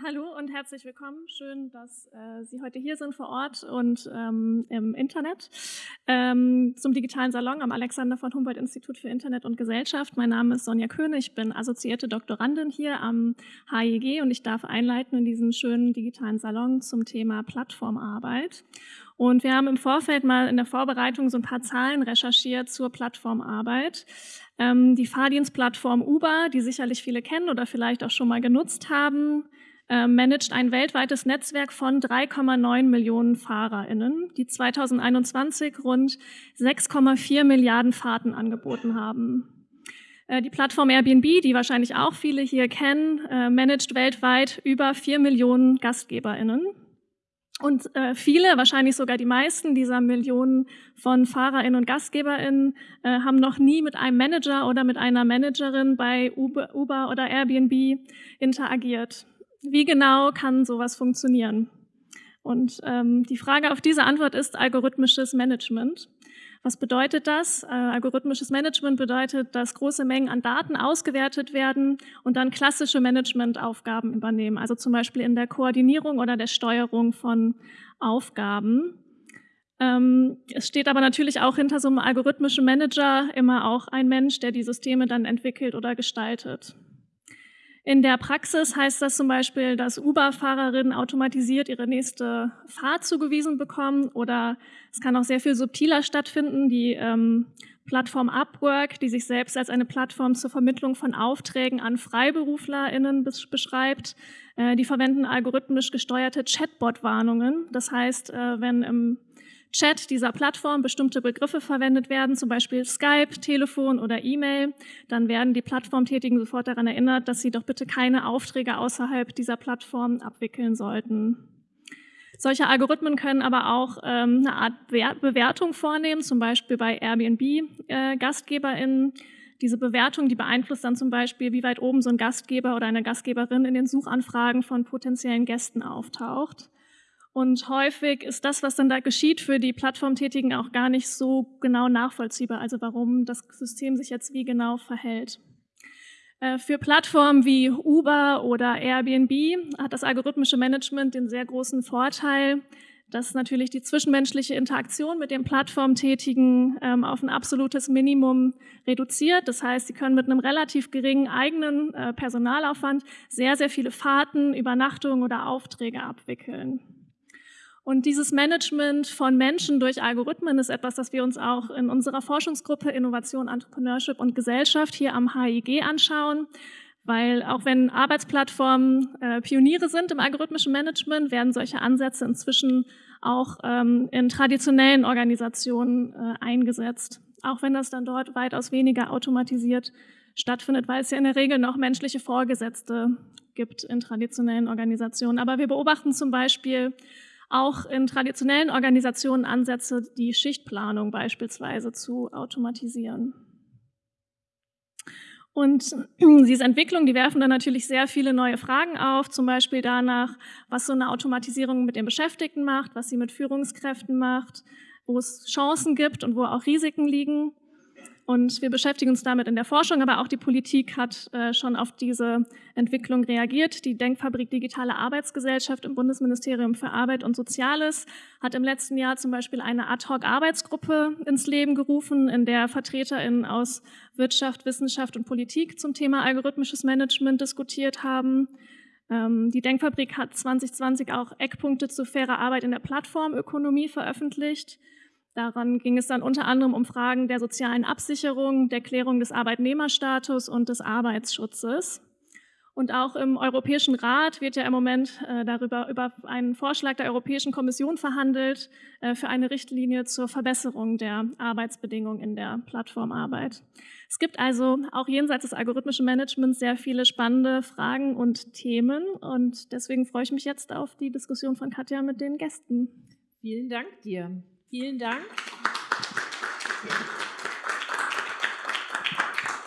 Hallo und herzlich willkommen. Schön, dass äh, Sie heute hier sind vor Ort und ähm, im Internet ähm, zum digitalen Salon am Alexander von Humboldt Institut für Internet und Gesellschaft. Mein Name ist Sonja Köhne, ich bin assoziierte Doktorandin hier am HIG und ich darf einleiten in diesen schönen digitalen Salon zum Thema Plattformarbeit. Und wir haben im Vorfeld mal in der Vorbereitung so ein paar Zahlen recherchiert zur Plattformarbeit. Ähm, die Fahrdienstplattform Uber, die sicherlich viele kennen oder vielleicht auch schon mal genutzt haben, äh, managt ein weltweites Netzwerk von 3,9 Millionen FahrerInnen, die 2021 rund 6,4 Milliarden Fahrten angeboten haben. Äh, die Plattform Airbnb, die wahrscheinlich auch viele hier kennen, äh, managt weltweit über 4 Millionen GastgeberInnen. Und äh, viele, wahrscheinlich sogar die meisten dieser Millionen von FahrerInnen und GastgeberInnen haben noch nie mit einem Manager oder mit einer Managerin bei Uber oder Airbnb interagiert. Wie genau kann sowas funktionieren? Und ähm, die Frage auf diese Antwort ist algorithmisches Management. Was bedeutet das? Äh, algorithmisches Management bedeutet, dass große Mengen an Daten ausgewertet werden und dann klassische Managementaufgaben übernehmen, also zum Beispiel in der Koordinierung oder der Steuerung von Aufgaben. Ähm, es steht aber natürlich auch hinter so einem algorithmischen Manager immer auch ein Mensch, der die Systeme dann entwickelt oder gestaltet. In der Praxis heißt das zum Beispiel, dass Uber-Fahrerinnen automatisiert ihre nächste Fahrt zugewiesen bekommen oder es kann auch sehr viel subtiler stattfinden. Die ähm, Plattform Upwork, die sich selbst als eine Plattform zur Vermittlung von Aufträgen an FreiberuflerInnen beschreibt, äh, die verwenden algorithmisch gesteuerte Chatbot-Warnungen. Das heißt, äh, wenn im Chat dieser Plattform bestimmte Begriffe verwendet werden, zum Beispiel Skype, Telefon oder E-Mail, dann werden die Plattformtätigen sofort daran erinnert, dass sie doch bitte keine Aufträge außerhalb dieser Plattform abwickeln sollten. Solche Algorithmen können aber auch ähm, eine Art Bewertung vornehmen, zum Beispiel bei Airbnb-GastgeberInnen. Äh, Diese Bewertung, die beeinflusst dann zum Beispiel, wie weit oben so ein Gastgeber oder eine Gastgeberin in den Suchanfragen von potenziellen Gästen auftaucht. Und häufig ist das, was dann da geschieht, für die Plattformtätigen auch gar nicht so genau nachvollziehbar, also warum das System sich jetzt wie genau verhält. Äh, für Plattformen wie Uber oder Airbnb hat das algorithmische Management den sehr großen Vorteil, dass natürlich die zwischenmenschliche Interaktion mit den Plattformtätigen ähm, auf ein absolutes Minimum reduziert. Das heißt, sie können mit einem relativ geringen eigenen äh, Personalaufwand sehr, sehr viele Fahrten, Übernachtungen oder Aufträge abwickeln. Und dieses Management von Menschen durch Algorithmen ist etwas, das wir uns auch in unserer Forschungsgruppe Innovation, Entrepreneurship und Gesellschaft hier am HIG anschauen. Weil auch wenn Arbeitsplattformen äh, Pioniere sind im algorithmischen Management, werden solche Ansätze inzwischen auch ähm, in traditionellen Organisationen äh, eingesetzt. Auch wenn das dann dort weitaus weniger automatisiert stattfindet, weil es ja in der Regel noch menschliche Vorgesetzte gibt in traditionellen Organisationen. Aber wir beobachten zum Beispiel auch in traditionellen Organisationen Ansätze, die Schichtplanung beispielsweise zu automatisieren. Und diese Entwicklungen, die werfen dann natürlich sehr viele neue Fragen auf, zum Beispiel danach, was so eine Automatisierung mit den Beschäftigten macht, was sie mit Führungskräften macht, wo es Chancen gibt und wo auch Risiken liegen. Und wir beschäftigen uns damit in der Forschung, aber auch die Politik hat äh, schon auf diese Entwicklung reagiert. Die Denkfabrik Digitale Arbeitsgesellschaft im Bundesministerium für Arbeit und Soziales hat im letzten Jahr zum Beispiel eine Ad-Hoc-Arbeitsgruppe ins Leben gerufen, in der VertreterInnen aus Wirtschaft, Wissenschaft und Politik zum Thema algorithmisches Management diskutiert haben. Ähm, die Denkfabrik hat 2020 auch Eckpunkte zu fairer Arbeit in der Plattformökonomie veröffentlicht. Daran ging es dann unter anderem um Fragen der sozialen Absicherung, der Klärung des Arbeitnehmerstatus und des Arbeitsschutzes. Und auch im Europäischen Rat wird ja im Moment äh, darüber über einen Vorschlag der Europäischen Kommission verhandelt äh, für eine Richtlinie zur Verbesserung der Arbeitsbedingungen in der Plattformarbeit. Es gibt also auch jenseits des algorithmischen Managements sehr viele spannende Fragen und Themen und deswegen freue ich mich jetzt auf die Diskussion von Katja mit den Gästen. Vielen Dank dir. Vielen Dank.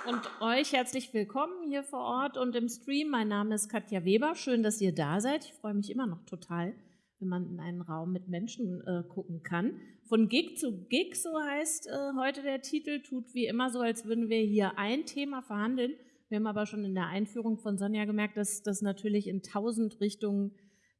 Und euch herzlich willkommen hier vor Ort und im Stream. Mein Name ist Katja Weber. Schön, dass ihr da seid. Ich freue mich immer noch total, wenn man in einen Raum mit Menschen äh, gucken kann. Von Gig zu Gig, so heißt äh, heute der Titel, tut wie immer so, als würden wir hier ein Thema verhandeln, Wir haben aber schon in der Einführung von Sonja gemerkt, dass das natürlich in tausend Richtungen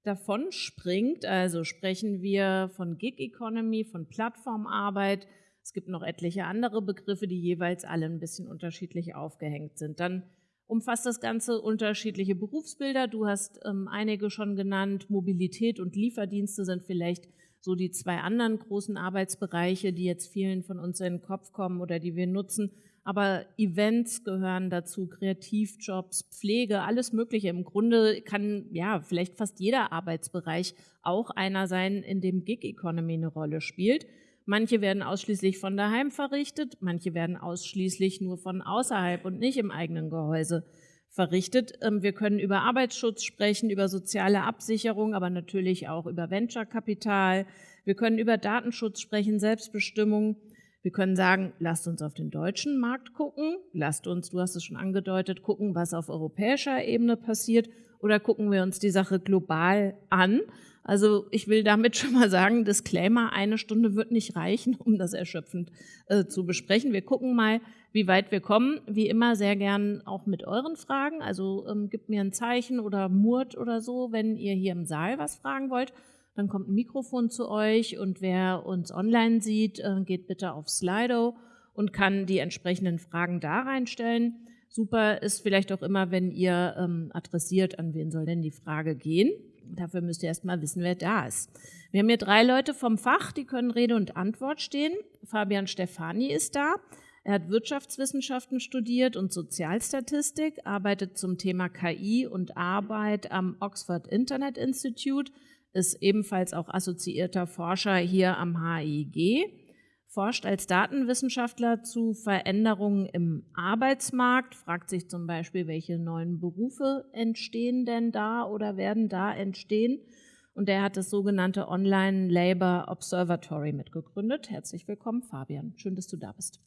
davon springt. Also sprechen wir von Gig Economy, von Plattformarbeit. Es gibt noch etliche andere Begriffe, die jeweils alle ein bisschen unterschiedlich aufgehängt sind. Dann umfasst das Ganze unterschiedliche Berufsbilder. Du hast ähm, einige schon genannt. Mobilität und Lieferdienste sind vielleicht so die zwei anderen großen Arbeitsbereiche, die jetzt vielen von uns in den Kopf kommen oder die wir nutzen. Aber Events gehören dazu, Kreativjobs, Pflege, alles Mögliche. Im Grunde kann ja vielleicht fast jeder Arbeitsbereich auch einer sein, in dem Gig Economy eine Rolle spielt. Manche werden ausschließlich von daheim verrichtet, manche werden ausschließlich nur von außerhalb und nicht im eigenen Gehäuse verrichtet. Ähm, wir können über Arbeitsschutz sprechen, über soziale Absicherung, aber natürlich auch über Venture-Kapital. Wir können über Datenschutz sprechen, Selbstbestimmung. Wir können sagen, lasst uns auf den deutschen Markt gucken, lasst uns, du hast es schon angedeutet, gucken, was auf europäischer Ebene passiert oder gucken wir uns die Sache global an. Also ich will damit schon mal sagen, Disclaimer, eine Stunde wird nicht reichen, um das erschöpfend äh, zu besprechen. Wir gucken mal, wie weit wir kommen. Wie immer sehr gern auch mit euren Fragen. Also ähm, gebt mir ein Zeichen oder Murt oder so, wenn ihr hier im Saal was fragen wollt. Dann kommt ein Mikrofon zu euch und wer uns online sieht, äh, geht bitte auf Slido und kann die entsprechenden Fragen da reinstellen. Super ist vielleicht auch immer, wenn ihr ähm, adressiert, an wen soll denn die Frage gehen. Dafür müsst ihr erstmal wissen, wer da ist. Wir haben hier drei Leute vom Fach, die können Rede und Antwort stehen. Fabian Stefani ist da. Er hat Wirtschaftswissenschaften studiert und Sozialstatistik, arbeitet zum Thema KI und Arbeit am Oxford Internet Institute ist ebenfalls auch assoziierter Forscher hier am HIG, forscht als Datenwissenschaftler zu Veränderungen im Arbeitsmarkt, fragt sich zum Beispiel, welche neuen Berufe entstehen denn da oder werden da entstehen. Und er hat das sogenannte Online Labor Observatory mitgegründet. Herzlich willkommen, Fabian. Schön, dass du da bist.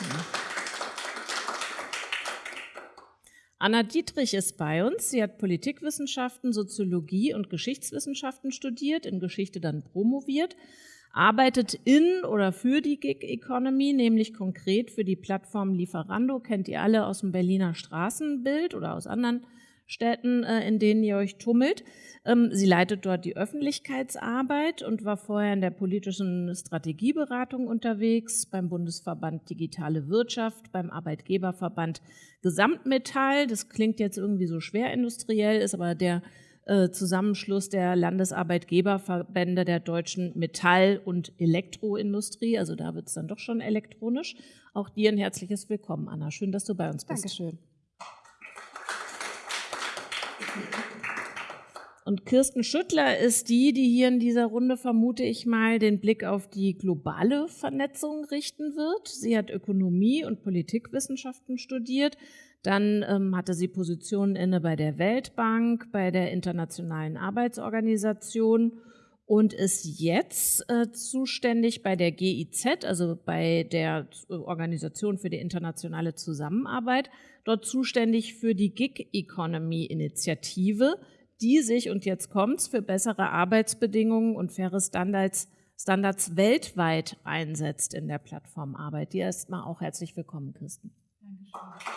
Ja. Anna Dietrich ist bei uns. Sie hat Politikwissenschaften, Soziologie und Geschichtswissenschaften studiert, in Geschichte dann promoviert, arbeitet in oder für die Gig Economy, nämlich konkret für die Plattform Lieferando, kennt ihr alle aus dem Berliner Straßenbild oder aus anderen Städten, äh, in denen ihr euch tummelt. Ähm, sie leitet dort die Öffentlichkeitsarbeit und war vorher in der politischen Strategieberatung unterwegs, beim Bundesverband Digitale Wirtschaft, beim Arbeitgeberverband Gesamtmetall. Das klingt jetzt irgendwie so schwer industriell, ist aber der äh, Zusammenschluss der Landesarbeitgeberverbände der deutschen Metall- und Elektroindustrie. Also da wird es dann doch schon elektronisch. Auch dir ein herzliches Willkommen, Anna. Schön, dass du bei uns bist. Dankeschön. Und Kirsten Schüttler ist die, die hier in dieser Runde, vermute ich mal, den Blick auf die globale Vernetzung richten wird. Sie hat Ökonomie und Politikwissenschaften studiert. Dann ähm, hatte sie Positionen inne bei der Weltbank, bei der Internationalen Arbeitsorganisation und ist jetzt äh, zuständig bei der GIZ, also bei der Organisation für die internationale Zusammenarbeit, dort zuständig für die Gig Economy Initiative, die sich, und jetzt kommt's, für bessere Arbeitsbedingungen und faire Standards, Standards weltweit einsetzt in der Plattformarbeit. Dir erstmal auch herzlich willkommen, Kirsten. Dankeschön.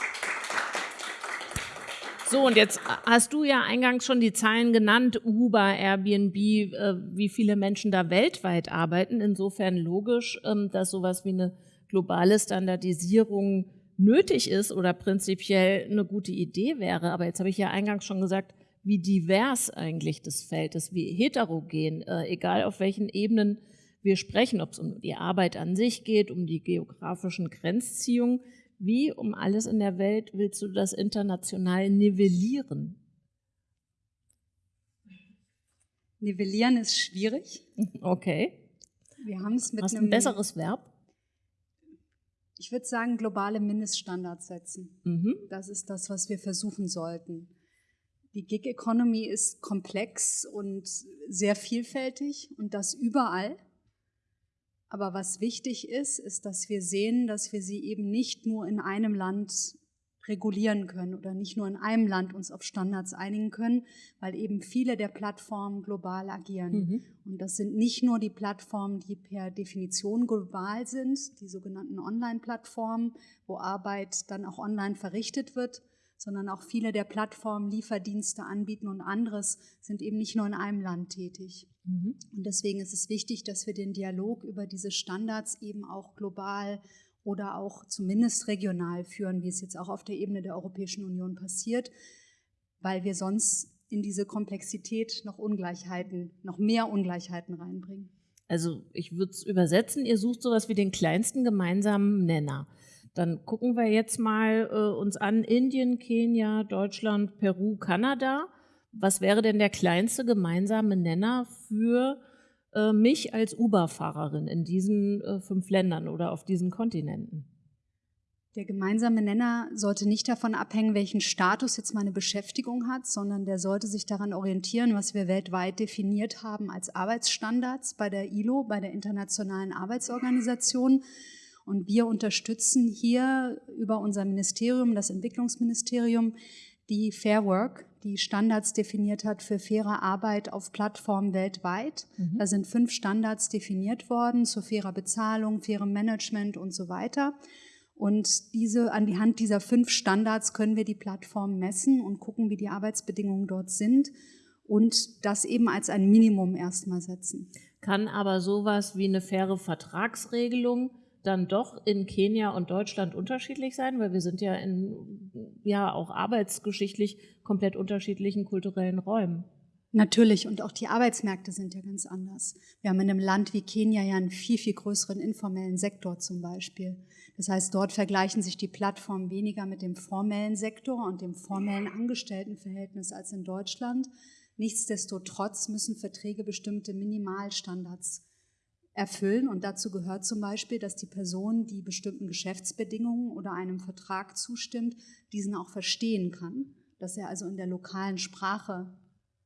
So, und jetzt hast du ja eingangs schon die Zahlen genannt, Uber, Airbnb, äh, wie viele Menschen da weltweit arbeiten. Insofern logisch, ähm, dass sowas wie eine globale Standardisierung nötig ist oder prinzipiell eine gute Idee wäre. Aber jetzt habe ich ja eingangs schon gesagt, wie divers eigentlich das Feld ist, wie heterogen, äh, egal auf welchen Ebenen wir sprechen, ob es um die Arbeit an sich geht, um die geografischen Grenzziehungen. Wie um alles in der Welt willst du das international nivellieren? Nivellieren ist schwierig. Okay. Wir haben es mit Hast einem ein besseres Verb? Ich würde sagen, globale Mindeststandards setzen. Mhm. Das ist das, was wir versuchen sollten. Die Gig Economy ist komplex und sehr vielfältig und das überall. Aber was wichtig ist, ist, dass wir sehen, dass wir sie eben nicht nur in einem Land regulieren können oder nicht nur in einem Land uns auf Standards einigen können, weil eben viele der Plattformen global agieren. Mhm. Und das sind nicht nur die Plattformen, die per Definition global sind, die sogenannten Online-Plattformen, wo Arbeit dann auch online verrichtet wird, sondern auch viele der Plattformen Lieferdienste anbieten und anderes sind eben nicht nur in einem Land tätig. Mhm. Und deswegen ist es wichtig, dass wir den Dialog über diese Standards eben auch global oder auch zumindest regional führen, wie es jetzt auch auf der Ebene der Europäischen Union passiert, weil wir sonst in diese Komplexität noch Ungleichheiten, noch mehr Ungleichheiten reinbringen. Also ich würde es übersetzen, ihr sucht sowas wie den kleinsten gemeinsamen Nenner. Dann gucken wir jetzt mal äh, uns an Indien, Kenia, Deutschland, Peru, Kanada. Was wäre denn der kleinste gemeinsame Nenner für äh, mich als Uber-Fahrerin in diesen äh, fünf Ländern oder auf diesen Kontinenten? Der gemeinsame Nenner sollte nicht davon abhängen, welchen Status jetzt meine Beschäftigung hat, sondern der sollte sich daran orientieren, was wir weltweit definiert haben als Arbeitsstandards bei der ILO, bei der Internationalen Arbeitsorganisation. Und wir unterstützen hier über unser Ministerium, das Entwicklungsministerium, die Fair Work, die Standards definiert hat für faire Arbeit auf Plattformen weltweit. Mhm. Da sind fünf Standards definiert worden zu fairer Bezahlung, fairem Management und so weiter. Und diese, an die Hand dieser fünf Standards können wir die Plattformen messen und gucken, wie die Arbeitsbedingungen dort sind und das eben als ein Minimum erstmal setzen. Kann aber sowas wie eine faire Vertragsregelung dann doch in Kenia und Deutschland unterschiedlich sein, weil wir sind ja in ja auch arbeitsgeschichtlich komplett unterschiedlichen kulturellen Räumen. Natürlich, und auch die Arbeitsmärkte sind ja ganz anders. Wir haben in einem Land wie Kenia ja einen viel, viel größeren informellen Sektor zum Beispiel. Das heißt, dort vergleichen sich die Plattformen weniger mit dem formellen Sektor und dem formellen Angestelltenverhältnis als in Deutschland. Nichtsdestotrotz müssen Verträge bestimmte Minimalstandards erfüllen. Und dazu gehört zum Beispiel, dass die Person, die bestimmten Geschäftsbedingungen oder einem Vertrag zustimmt, diesen auch verstehen kann, dass er also in der lokalen Sprache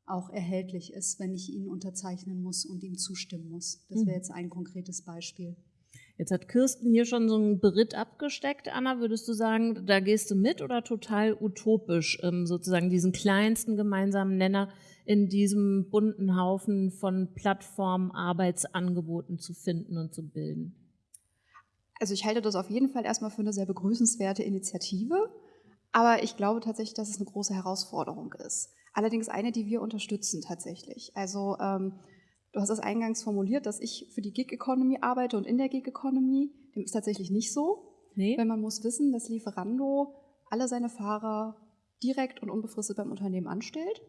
auch erhältlich ist, wenn ich ihn unterzeichnen muss und ihm zustimmen muss. Das wäre mhm. jetzt ein konkretes Beispiel. Jetzt hat Kirsten hier schon so einen Beritt abgesteckt. Anna, würdest du sagen, da gehst du mit oder total utopisch, ähm, sozusagen diesen kleinsten gemeinsamen Nenner in diesem bunten Haufen von Plattformen, Arbeitsangeboten zu finden und zu bilden? Also ich halte das auf jeden Fall erstmal für eine sehr begrüßenswerte Initiative, aber ich glaube tatsächlich, dass es eine große Herausforderung ist. Allerdings eine, die wir unterstützen tatsächlich. Also ähm, du hast es eingangs formuliert, dass ich für die Gig Economy arbeite und in der Gig Economy. Dem ist tatsächlich nicht so. Nee. Weil man muss wissen, dass Lieferando alle seine Fahrer direkt und unbefristet beim Unternehmen anstellt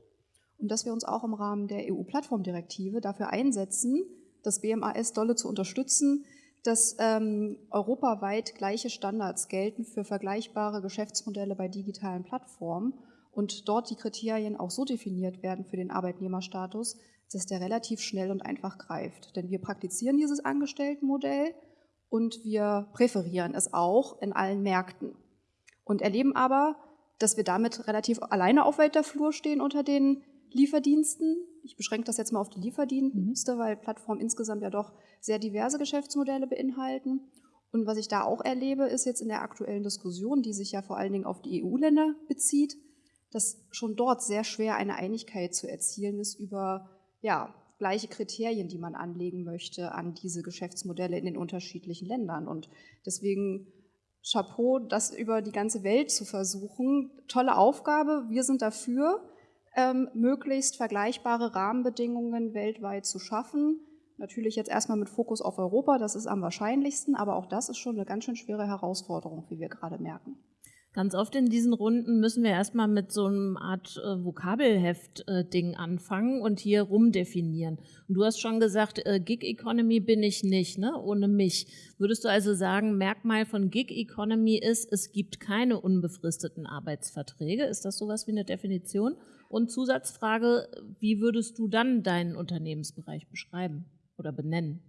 und dass wir uns auch im Rahmen der EU-Plattformdirektive dafür einsetzen, das BMAS dolle zu unterstützen, dass ähm, europaweit gleiche Standards gelten für vergleichbare Geschäftsmodelle bei digitalen Plattformen und dort die Kriterien auch so definiert werden für den Arbeitnehmerstatus, dass der relativ schnell und einfach greift. Denn wir praktizieren dieses Angestelltenmodell und wir präferieren es auch in allen Märkten und erleben aber, dass wir damit relativ alleine auf weiter Flur stehen unter den Lieferdiensten. Ich beschränke das jetzt mal auf die Lieferdienste, mhm. weil Plattformen insgesamt ja doch sehr diverse Geschäftsmodelle beinhalten. Und was ich da auch erlebe, ist jetzt in der aktuellen Diskussion, die sich ja vor allen Dingen auf die EU-Länder bezieht, dass schon dort sehr schwer eine Einigkeit zu erzielen ist über ja, gleiche Kriterien, die man anlegen möchte an diese Geschäftsmodelle in den unterschiedlichen Ländern. Und deswegen Chapeau, das über die ganze Welt zu versuchen. Tolle Aufgabe, wir sind dafür ähm, möglichst vergleichbare Rahmenbedingungen weltweit zu schaffen. Natürlich jetzt erstmal mit Fokus auf Europa, das ist am wahrscheinlichsten, aber auch das ist schon eine ganz schön schwere Herausforderung, wie wir gerade merken. Ganz oft in diesen Runden müssen wir erstmal mit so einem Art äh, Vokabelheft-Ding äh, anfangen und hier rumdefinieren. Und du hast schon gesagt, äh, Gig Economy bin ich nicht, ne? ohne mich. Würdest du also sagen, Merkmal von Gig Economy ist, es gibt keine unbefristeten Arbeitsverträge? Ist das sowas wie eine Definition? Und Zusatzfrage, wie würdest du dann deinen Unternehmensbereich beschreiben oder benennen?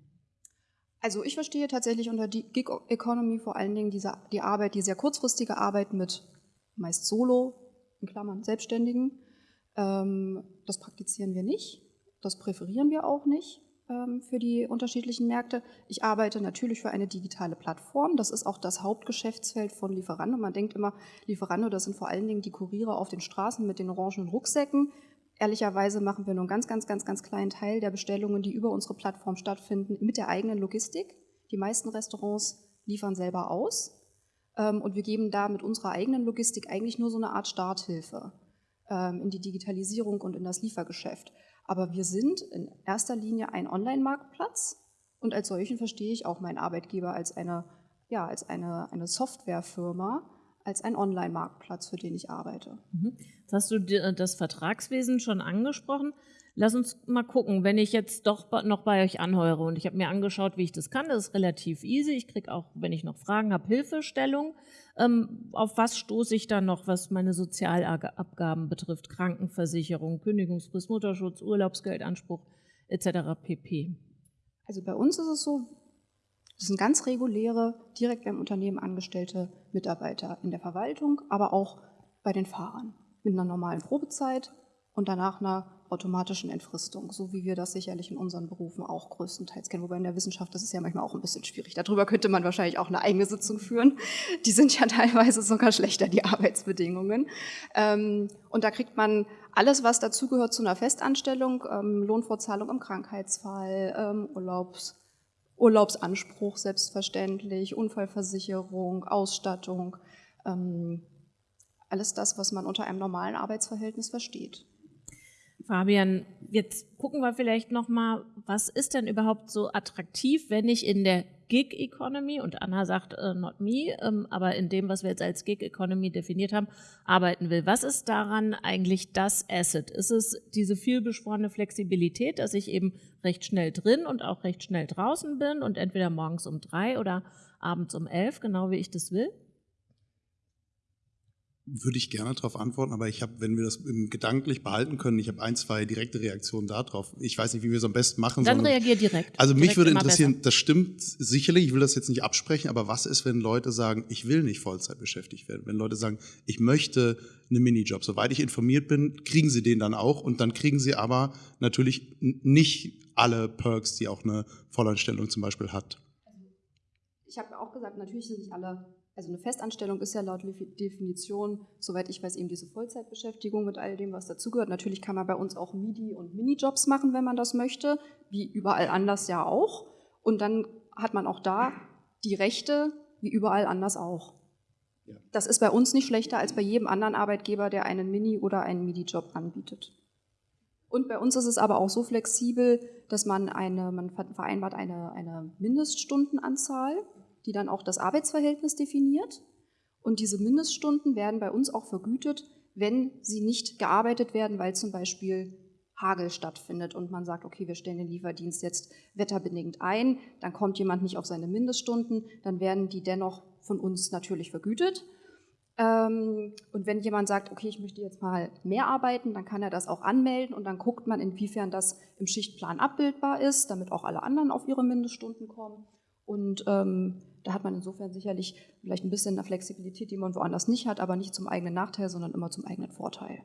Also ich verstehe tatsächlich unter die Gig Economy vor allen Dingen diese, die Arbeit, die sehr kurzfristige Arbeit mit meist Solo, in Klammern Selbstständigen. Ähm, das praktizieren wir nicht, das präferieren wir auch nicht. Ähm, für die unterschiedlichen Märkte. Ich arbeite natürlich für eine digitale Plattform. Das ist auch das Hauptgeschäftsfeld von Lieferando. Man denkt immer, Lieferando, das sind vor allen Dingen die Kuriere auf den Straßen mit den orangenen Rucksäcken. Ehrlicherweise machen wir nur einen ganz, ganz, ganz, ganz kleinen Teil der Bestellungen, die über unsere Plattform stattfinden, mit der eigenen Logistik. Die meisten Restaurants liefern selber aus. Ähm, und wir geben da mit unserer eigenen Logistik eigentlich nur so eine Art Starthilfe ähm, in die Digitalisierung und in das Liefergeschäft. Aber wir sind in erster Linie ein Online-Marktplatz und als solchen verstehe ich auch meinen Arbeitgeber als eine, ja, als eine, eine Softwarefirma, als ein Online-Marktplatz, für den ich arbeite. Mhm. Jetzt hast du das Vertragswesen schon angesprochen. Lass uns mal gucken, wenn ich jetzt doch noch bei euch anheure und ich habe mir angeschaut, wie ich das kann. Das ist relativ easy. Ich kriege auch, wenn ich noch Fragen habe, Hilfestellung. Ähm, auf was stoße ich dann noch, was meine Sozialabgaben betrifft? Krankenversicherung, Kündigungsfrist, Mutterschutz, Urlaubsgeldanspruch etc. pp. Also bei uns ist es so, das sind ganz reguläre, direkt beim Unternehmen angestellte Mitarbeiter in der Verwaltung, aber auch bei den Fahrern mit einer normalen Probezeit und danach einer automatischen Entfristung, so wie wir das sicherlich in unseren Berufen auch größtenteils kennen. Wobei in der Wissenschaft das ist ja manchmal auch ein bisschen schwierig. Darüber könnte man wahrscheinlich auch eine eigene Sitzung führen. Die sind ja teilweise sogar schlechter, die Arbeitsbedingungen. Ähm, und da kriegt man alles, was dazugehört zu einer Festanstellung, ähm, Lohnfortzahlung im Krankheitsfall, ähm, Urlaubs, Urlaubsanspruch selbstverständlich, Unfallversicherung, Ausstattung, alles das, was man unter einem normalen Arbeitsverhältnis versteht. Fabian, jetzt gucken wir vielleicht nochmal, was ist denn überhaupt so attraktiv, wenn ich in der Gig Economy, und Anna sagt äh, not me, ähm, aber in dem, was wir jetzt als Gig Economy definiert haben, arbeiten will. Was ist daran eigentlich das Asset? Ist es diese vielbeschworene Flexibilität, dass ich eben recht schnell drin und auch recht schnell draußen bin und entweder morgens um drei oder abends um elf, genau wie ich das will? Würde ich gerne darauf antworten, aber ich habe, wenn wir das gedanklich behalten können, ich habe ein, zwei direkte Reaktionen darauf. Ich weiß nicht, wie wir es am besten machen Dann sondern, reagier direkt. Also direkt mich würde interessieren, besser. das stimmt sicherlich, ich will das jetzt nicht absprechen, aber was ist, wenn Leute sagen, ich will nicht Vollzeit beschäftigt werden? Wenn Leute sagen, ich möchte einen Minijob. Soweit ich informiert bin, kriegen sie den dann auch und dann kriegen sie aber natürlich nicht alle Perks, die auch eine Vollanstellung zum Beispiel hat. Ich habe auch gesagt, natürlich sind nicht alle also eine Festanstellung ist ja laut Definition, soweit ich weiß, eben diese Vollzeitbeschäftigung mit all dem, was dazugehört. Natürlich kann man bei uns auch MIDI und Minijobs machen, wenn man das möchte, wie überall anders ja auch. Und dann hat man auch da die Rechte, wie überall anders auch. Das ist bei uns nicht schlechter als bei jedem anderen Arbeitgeber, der einen Mini- oder einen MIDI-Job anbietet. Und bei uns ist es aber auch so flexibel, dass man eine, man vereinbart eine, eine Mindeststundenanzahl die dann auch das Arbeitsverhältnis definiert. Und diese Mindeststunden werden bei uns auch vergütet, wenn sie nicht gearbeitet werden, weil zum Beispiel Hagel stattfindet und man sagt, okay, wir stellen den Lieferdienst jetzt wetterbedingt ein, dann kommt jemand nicht auf seine Mindeststunden, dann werden die dennoch von uns natürlich vergütet. Ähm, und wenn jemand sagt, okay, ich möchte jetzt mal mehr arbeiten, dann kann er das auch anmelden und dann guckt man, inwiefern das im Schichtplan abbildbar ist, damit auch alle anderen auf ihre Mindeststunden kommen. Und ähm, da hat man insofern sicherlich vielleicht ein bisschen eine Flexibilität, die man woanders nicht hat, aber nicht zum eigenen Nachteil, sondern immer zum eigenen Vorteil.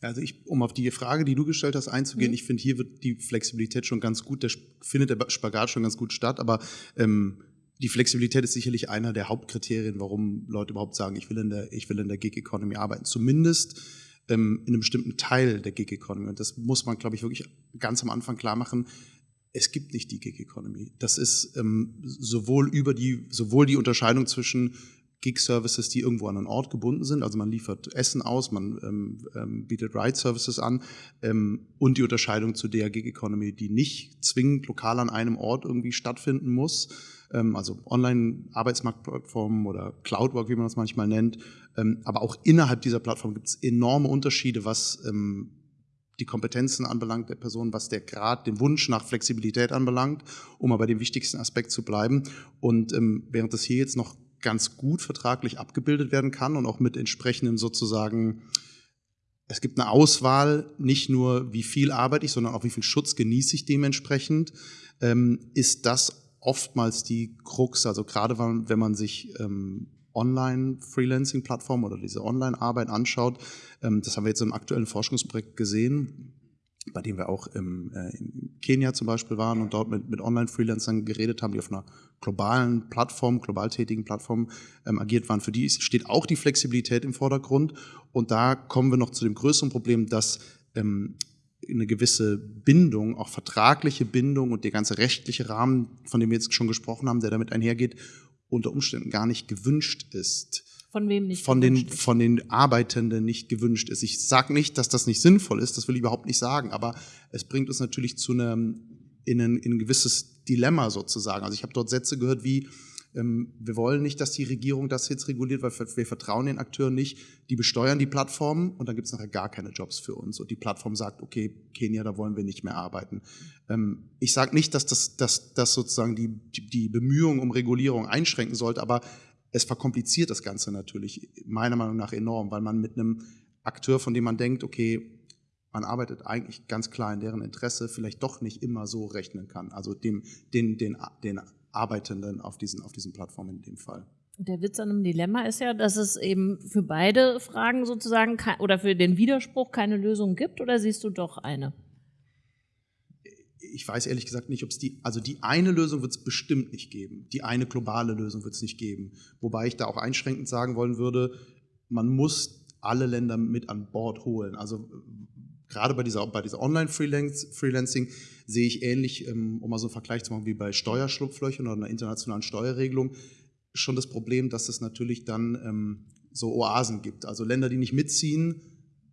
Also ich, um auf die Frage, die du gestellt hast, einzugehen, mhm. ich finde, hier wird die Flexibilität schon ganz gut, der findet der Spagat schon ganz gut statt, aber ähm, die Flexibilität ist sicherlich einer der Hauptkriterien, warum Leute überhaupt sagen, ich will in der, ich will in der Gig Economy arbeiten. Zumindest ähm, in einem bestimmten Teil der Gig Economy. Und das muss man, glaube ich, wirklich ganz am Anfang klar machen es gibt nicht die Gig Economy. Das ist ähm, sowohl über die, sowohl die Unterscheidung zwischen Gig-Services, die irgendwo an einen Ort gebunden sind, also man liefert Essen aus, man ähm, ähm, bietet Ride-Services an ähm, und die Unterscheidung zu der Gig-Economy, die nicht zwingend lokal an einem Ort irgendwie stattfinden muss, ähm, also Online-Arbeitsmarktplattformen oder Cloudwork, wie man das manchmal nennt, ähm, aber auch innerhalb dieser Plattform gibt es enorme Unterschiede, was ähm, die Kompetenzen anbelangt der Person, was der Grad, den Wunsch nach Flexibilität anbelangt, um aber dem wichtigsten Aspekt zu bleiben. Und ähm, während das hier jetzt noch ganz gut vertraglich abgebildet werden kann und auch mit entsprechenden sozusagen, es gibt eine Auswahl, nicht nur wie viel arbeite ich, sondern auch wie viel Schutz genieße ich dementsprechend, ähm, ist das oftmals die Krux, also gerade wenn man sich ähm, Online-Freelancing-Plattform oder diese Online-Arbeit anschaut, ähm, das haben wir jetzt im aktuellen Forschungsprojekt gesehen, bei dem wir auch im, äh, in Kenia zum Beispiel waren und dort mit, mit Online-Freelancern geredet haben, die auf einer globalen Plattform, global tätigen Plattform ähm, agiert waren. Für die steht auch die Flexibilität im Vordergrund. Und da kommen wir noch zu dem größeren Problem, dass ähm, eine gewisse Bindung, auch vertragliche Bindung und der ganze rechtliche Rahmen, von dem wir jetzt schon gesprochen haben, der damit einhergeht, unter Umständen gar nicht gewünscht ist. Von wem nicht? Von den, ist? von den Arbeitenden nicht gewünscht ist. Ich sage nicht, dass das nicht sinnvoll ist, das will ich überhaupt nicht sagen, aber es bringt uns natürlich zu einem, in ein, in ein gewisses Dilemma sozusagen. Also ich habe dort Sätze gehört wie, wir wollen nicht, dass die Regierung das jetzt reguliert, weil wir vertrauen den Akteuren nicht. Die besteuern die Plattformen und dann gibt es nachher gar keine Jobs für uns. Und die Plattform sagt, okay, Kenia, da wollen wir nicht mehr arbeiten. Ähm, ich sage nicht, dass das, dass, dass sozusagen die, die Bemühungen um Regulierung einschränken sollte, aber es verkompliziert das Ganze natürlich meiner Meinung nach enorm, weil man mit einem Akteur, von dem man denkt, okay, man arbeitet eigentlich ganz klar in deren Interesse, vielleicht doch nicht immer so rechnen kann. Also dem, den, den, den Arbeitenden auf diesen, auf diesen Plattformen in dem Fall. Der Witz an einem Dilemma ist ja, dass es eben für beide Fragen sozusagen oder für den Widerspruch keine Lösung gibt, oder siehst du doch eine? Ich weiß ehrlich gesagt nicht, ob es die, also die eine Lösung wird es bestimmt nicht geben. Die eine globale Lösung wird es nicht geben. Wobei ich da auch einschränkend sagen wollen würde, man muss alle Länder mit an Bord holen. Also gerade bei dieser, bei dieser Online-Freelancing sehe ich ähnlich, ähm, um mal so einen Vergleich zu machen, wie bei Steuerschlupflöchern oder einer internationalen Steuerregelung, schon das Problem, dass es natürlich dann ähm, so Oasen gibt. Also Länder, die nicht mitziehen,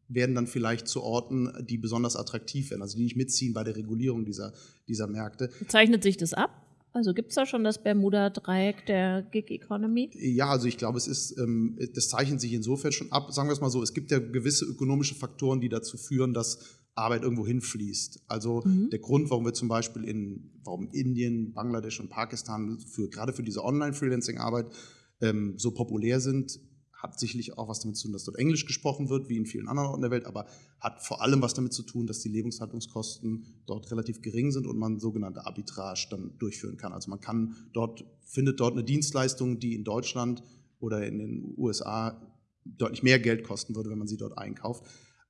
werden dann vielleicht zu Orten, die besonders attraktiv werden, also die nicht mitziehen bei der Regulierung dieser, dieser Märkte. Zeichnet sich das ab? Also gibt es da schon das Bermuda-Dreieck der Gig Economy? Ja, also ich glaube, es ist, ähm, das zeichnet sich insofern schon ab. Sagen wir es mal so, es gibt ja gewisse ökonomische Faktoren, die dazu führen, dass Arbeit irgendwo hinfließt. Also mhm. der Grund, warum wir zum Beispiel in, warum Indien, Bangladesch und Pakistan für, gerade für diese Online-Freelancing-Arbeit ähm, so populär sind, hat sicherlich auch was damit zu tun, dass dort Englisch gesprochen wird, wie in vielen anderen Orten der Welt, aber hat vor allem was damit zu tun, dass die Lebenshaltungskosten dort relativ gering sind und man sogenannte Arbitrage dann durchführen kann. Also man kann dort, findet dort eine Dienstleistung, die in Deutschland oder in den USA deutlich mehr Geld kosten würde, wenn man sie dort einkauft.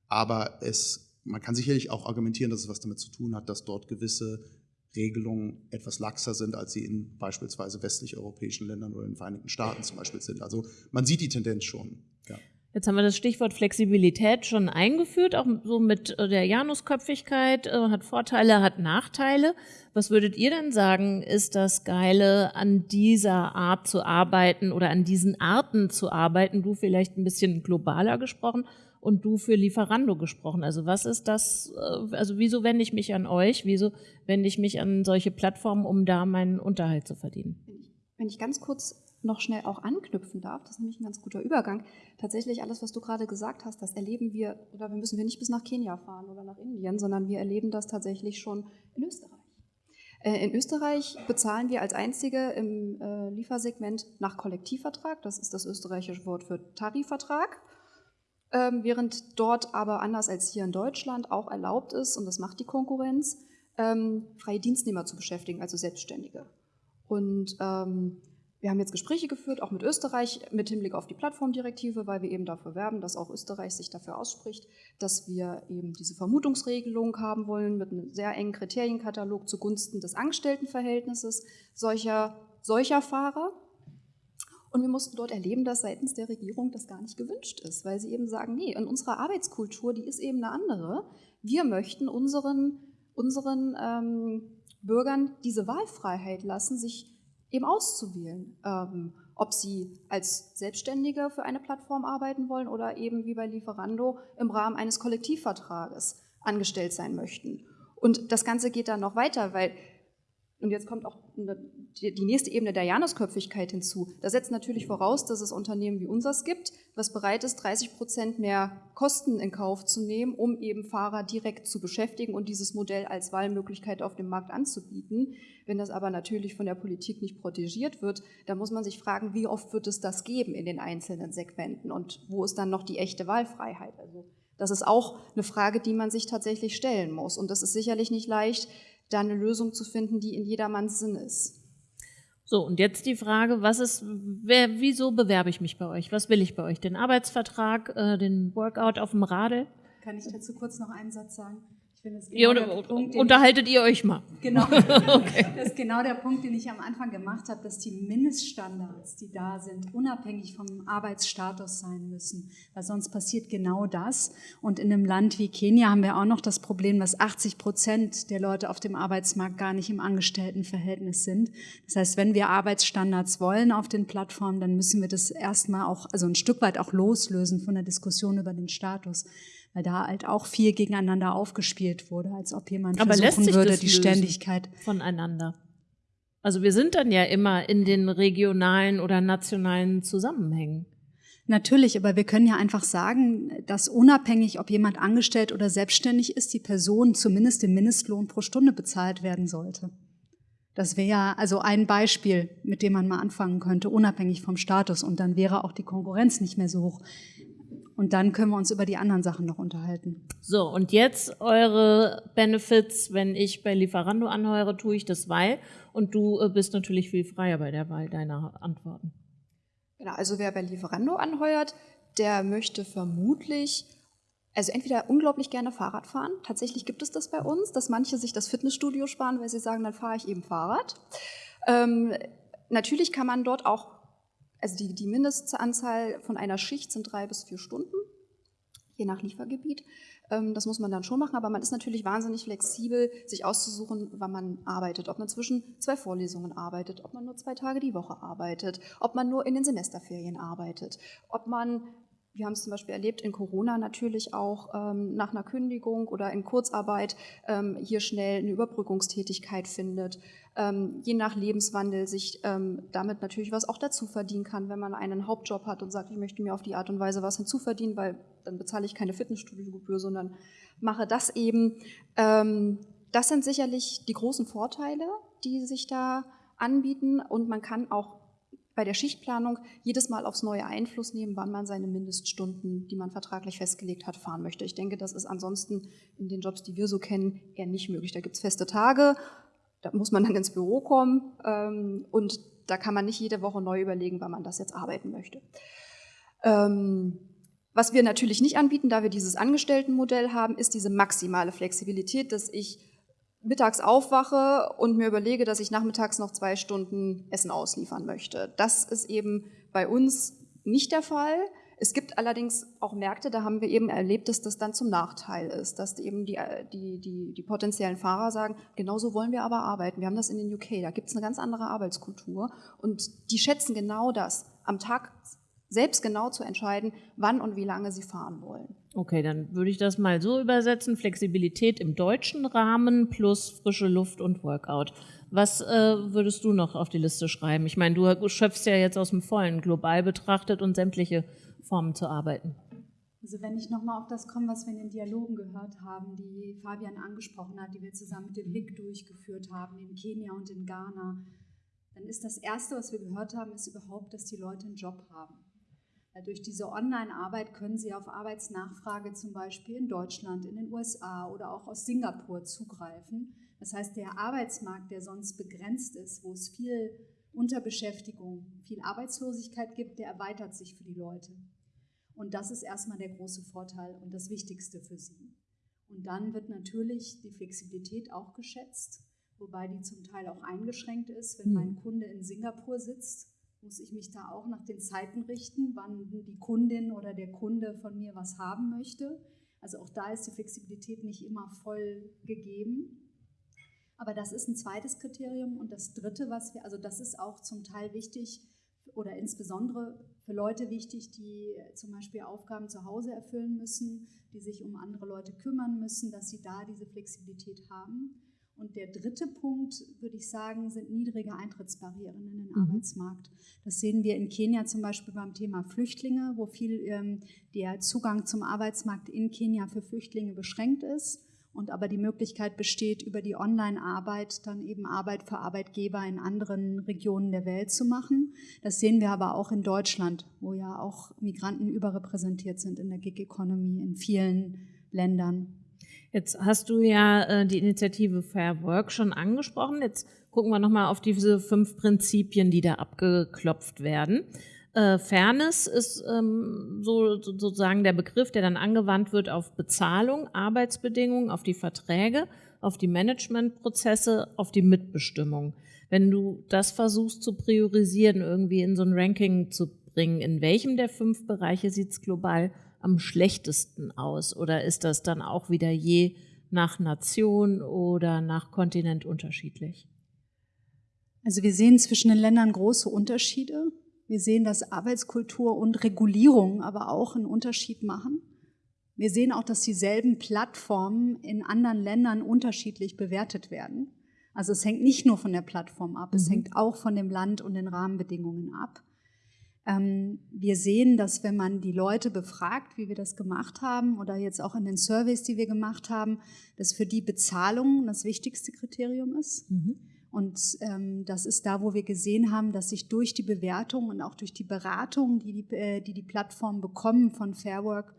Aber es, man kann sicherlich auch argumentieren, dass es was damit zu tun hat, dass dort gewisse Regelungen etwas laxer sind, als sie in beispielsweise westlich-europäischen Ländern oder in den Vereinigten Staaten zum Beispiel sind. Also man sieht die Tendenz schon. Ja. Jetzt haben wir das Stichwort Flexibilität schon eingeführt, auch so mit äh, der Janusköpfigkeit, äh, hat Vorteile, hat Nachteile. Was würdet ihr denn sagen, ist das Geile an dieser Art zu arbeiten oder an diesen Arten zu arbeiten? Du vielleicht ein bisschen globaler gesprochen und du für Lieferando gesprochen. Also was ist das, äh, also wieso wende ich mich an euch? Wieso wende ich mich an solche Plattformen, um da meinen Unterhalt zu verdienen? Wenn ich ganz kurz noch schnell auch anknüpfen darf, das ist nämlich ein ganz guter Übergang. Tatsächlich alles, was du gerade gesagt hast, das erleben wir, oder wir müssen wir nicht bis nach Kenia fahren oder nach Indien, sondern wir erleben das tatsächlich schon in Österreich. Äh, in Österreich bezahlen wir als einzige im äh, Liefersegment nach Kollektivvertrag. Das ist das österreichische Wort für Tarifvertrag. Ähm, während dort aber anders als hier in Deutschland auch erlaubt ist, und das macht die Konkurrenz, ähm, freie Dienstnehmer zu beschäftigen, also Selbstständige. Und ähm, wir haben jetzt Gespräche geführt, auch mit Österreich, mit Hinblick auf die Plattformdirektive, weil wir eben dafür werben, dass auch Österreich sich dafür ausspricht, dass wir eben diese Vermutungsregelung haben wollen mit einem sehr engen Kriterienkatalog zugunsten des Angestelltenverhältnisses solcher, solcher Fahrer. Und wir mussten dort erleben, dass seitens der Regierung das gar nicht gewünscht ist, weil sie eben sagen, nee, in unserer Arbeitskultur, die ist eben eine andere. Wir möchten unseren, unseren ähm, Bürgern diese Wahlfreiheit lassen, sich eben auszuwählen, ähm, ob sie als Selbstständige für eine Plattform arbeiten wollen oder eben wie bei Lieferando im Rahmen eines Kollektivvertrages angestellt sein möchten. Und das Ganze geht dann noch weiter, weil und jetzt kommt auch die nächste Ebene der Janusköpfigkeit hinzu. Das setzt natürlich voraus, dass es Unternehmen wie unseres gibt, was bereit ist, 30 Prozent mehr Kosten in Kauf zu nehmen, um eben Fahrer direkt zu beschäftigen und dieses Modell als Wahlmöglichkeit auf dem Markt anzubieten. Wenn das aber natürlich von der Politik nicht protegiert wird, dann muss man sich fragen, wie oft wird es das geben in den einzelnen Segmenten und wo ist dann noch die echte Wahlfreiheit? Also das ist auch eine Frage, die man sich tatsächlich stellen muss. Und das ist sicherlich nicht leicht, da eine Lösung zu finden, die in jedermanns Sinn ist. So, und jetzt die Frage, was ist, wer, wieso bewerbe ich mich bei euch? Was will ich bei euch? Den Arbeitsvertrag, äh, den Workout auf dem Radl? Kann ich dazu kurz noch einen Satz sagen? Genau ihr, Punkt, unterhaltet ihr euch mal. Genau. okay. Das ist genau der Punkt, den ich am Anfang gemacht habe, dass die Mindeststandards, die da sind, unabhängig vom Arbeitsstatus sein müssen. Weil sonst passiert genau das. Und in einem Land wie Kenia haben wir auch noch das Problem, dass 80 Prozent der Leute auf dem Arbeitsmarkt gar nicht im Angestelltenverhältnis sind. Das heißt, wenn wir Arbeitsstandards wollen auf den Plattformen, dann müssen wir das erstmal auch, also ein Stück weit auch loslösen von der Diskussion über den Status weil da halt auch viel gegeneinander aufgespielt wurde, als ob jemand Aber versuchen würde, die Ständigkeit voneinander. Also wir sind dann ja immer in den regionalen oder nationalen Zusammenhängen. Natürlich, aber wir können ja einfach sagen, dass unabhängig, ob jemand angestellt oder selbstständig ist, die Person zumindest den Mindestlohn pro Stunde bezahlt werden sollte. Das wäre ja also ein Beispiel, mit dem man mal anfangen könnte, unabhängig vom Status. Und dann wäre auch die Konkurrenz nicht mehr so hoch. Und dann können wir uns über die anderen Sachen noch unterhalten. So, und jetzt eure Benefits, wenn ich bei Lieferando anheuere, tue ich das weil. Und du äh, bist natürlich viel freier bei der Wahl deiner Antworten. Genau, also wer bei Lieferando anheuert, der möchte vermutlich, also entweder unglaublich gerne Fahrrad fahren. Tatsächlich gibt es das bei uns, dass manche sich das Fitnessstudio sparen, weil sie sagen, dann fahre ich eben Fahrrad. Ähm, natürlich kann man dort auch also die, die Mindestanzahl von einer Schicht sind drei bis vier Stunden, je nach Liefergebiet. Ähm, das muss man dann schon machen, aber man ist natürlich wahnsinnig flexibel, sich auszusuchen, wann man arbeitet. Ob man zwischen zwei Vorlesungen arbeitet, ob man nur zwei Tage die Woche arbeitet, ob man nur in den Semesterferien arbeitet, ob man wir haben es zum Beispiel erlebt in Corona natürlich auch ähm, nach einer Kündigung oder in Kurzarbeit ähm, hier schnell eine Überbrückungstätigkeit findet, ähm, je nach Lebenswandel sich ähm, damit natürlich was auch dazu verdienen kann, wenn man einen Hauptjob hat und sagt, ich möchte mir auf die Art und Weise was hinzuverdienen, weil dann bezahle ich keine Fitnessstudiogebühr, sondern mache das eben. Ähm, das sind sicherlich die großen Vorteile, die sich da anbieten und man kann auch bei der Schichtplanung jedes Mal aufs neue Einfluss nehmen, wann man seine Mindeststunden, die man vertraglich festgelegt hat, fahren möchte. Ich denke, das ist ansonsten in den Jobs, die wir so kennen, eher nicht möglich. Da gibt es feste Tage, da muss man dann ins Büro kommen ähm, und da kann man nicht jede Woche neu überlegen, wann man das jetzt arbeiten möchte. Ähm, was wir natürlich nicht anbieten, da wir dieses Angestelltenmodell haben, ist diese maximale Flexibilität, dass ich mittags aufwache und mir überlege, dass ich nachmittags noch zwei Stunden Essen ausliefern möchte. Das ist eben bei uns nicht der Fall. Es gibt allerdings auch Märkte, da haben wir eben erlebt, dass das dann zum Nachteil ist, dass eben die, die, die, die potenziellen Fahrer sagen, genauso wollen wir aber arbeiten. Wir haben das in den UK, da gibt es eine ganz andere Arbeitskultur und die schätzen genau das, am Tag selbst genau zu entscheiden, wann und wie lange sie fahren wollen. Okay, dann würde ich das mal so übersetzen, Flexibilität im deutschen Rahmen plus frische Luft und Workout. Was äh, würdest du noch auf die Liste schreiben? Ich meine, du schöpfst ja jetzt aus dem Vollen, global betrachtet und sämtliche Formen zu arbeiten. Also wenn ich nochmal auf das komme, was wir in den Dialogen gehört haben, die Fabian angesprochen hat, die wir zusammen mit dem HIC durchgeführt haben, in Kenia und in Ghana, dann ist das Erste, was wir gehört haben, ist überhaupt, dass die Leute einen Job haben. Durch diese Online-Arbeit können Sie auf Arbeitsnachfrage zum Beispiel in Deutschland, in den USA oder auch aus Singapur zugreifen. Das heißt, der Arbeitsmarkt, der sonst begrenzt ist, wo es viel Unterbeschäftigung, viel Arbeitslosigkeit gibt, der erweitert sich für die Leute. Und das ist erstmal der große Vorteil und das Wichtigste für sie. Und dann wird natürlich die Flexibilität auch geschätzt, wobei die zum Teil auch eingeschränkt ist. Wenn mein hm. Kunde in Singapur sitzt, muss ich mich da auch nach den Zeiten richten, wann die Kundin oder der Kunde von mir was haben möchte. Also auch da ist die Flexibilität nicht immer voll gegeben. Aber das ist ein zweites Kriterium. Und das dritte, was wir, also das ist auch zum Teil wichtig oder insbesondere für Leute wichtig, die zum Beispiel Aufgaben zu Hause erfüllen müssen, die sich um andere Leute kümmern müssen, dass sie da diese Flexibilität haben. Und der dritte Punkt, würde ich sagen, sind niedrige Eintrittsbarrieren in den mhm. Arbeitsmarkt. Das sehen wir in Kenia zum Beispiel beim Thema Flüchtlinge, wo viel ähm, der Zugang zum Arbeitsmarkt in Kenia für Flüchtlinge beschränkt ist und aber die Möglichkeit besteht, über die Online-Arbeit dann eben Arbeit für Arbeitgeber in anderen Regionen der Welt zu machen. Das sehen wir aber auch in Deutschland, wo ja auch Migranten überrepräsentiert sind in der Gig Economy in vielen Ländern. Jetzt hast du ja äh, die Initiative Fair Work schon angesprochen. Jetzt gucken wir nochmal auf diese fünf Prinzipien, die da abgeklopft werden. Äh, Fairness ist ähm, so, sozusagen der Begriff, der dann angewandt wird auf Bezahlung, Arbeitsbedingungen, auf die Verträge, auf die Managementprozesse, auf die Mitbestimmung. Wenn du das versuchst zu priorisieren, irgendwie in so ein Ranking zu bringen, in welchem der fünf Bereiche sieht es global am schlechtesten aus? Oder ist das dann auch wieder je nach Nation oder nach Kontinent unterschiedlich? Also wir sehen zwischen den Ländern große Unterschiede. Wir sehen, dass Arbeitskultur und Regulierung aber auch einen Unterschied machen. Wir sehen auch, dass dieselben Plattformen in anderen Ländern unterschiedlich bewertet werden. Also es hängt nicht nur von der Plattform ab, mhm. es hängt auch von dem Land und den Rahmenbedingungen ab. Ähm, wir sehen, dass wenn man die Leute befragt, wie wir das gemacht haben, oder jetzt auch in den Surveys, die wir gemacht haben, dass für die Bezahlung das wichtigste Kriterium ist. Mhm. Und ähm, das ist da, wo wir gesehen haben, dass sich durch die Bewertung und auch durch die Beratung, die die, äh, die, die Plattformen bekommen von Fairwork,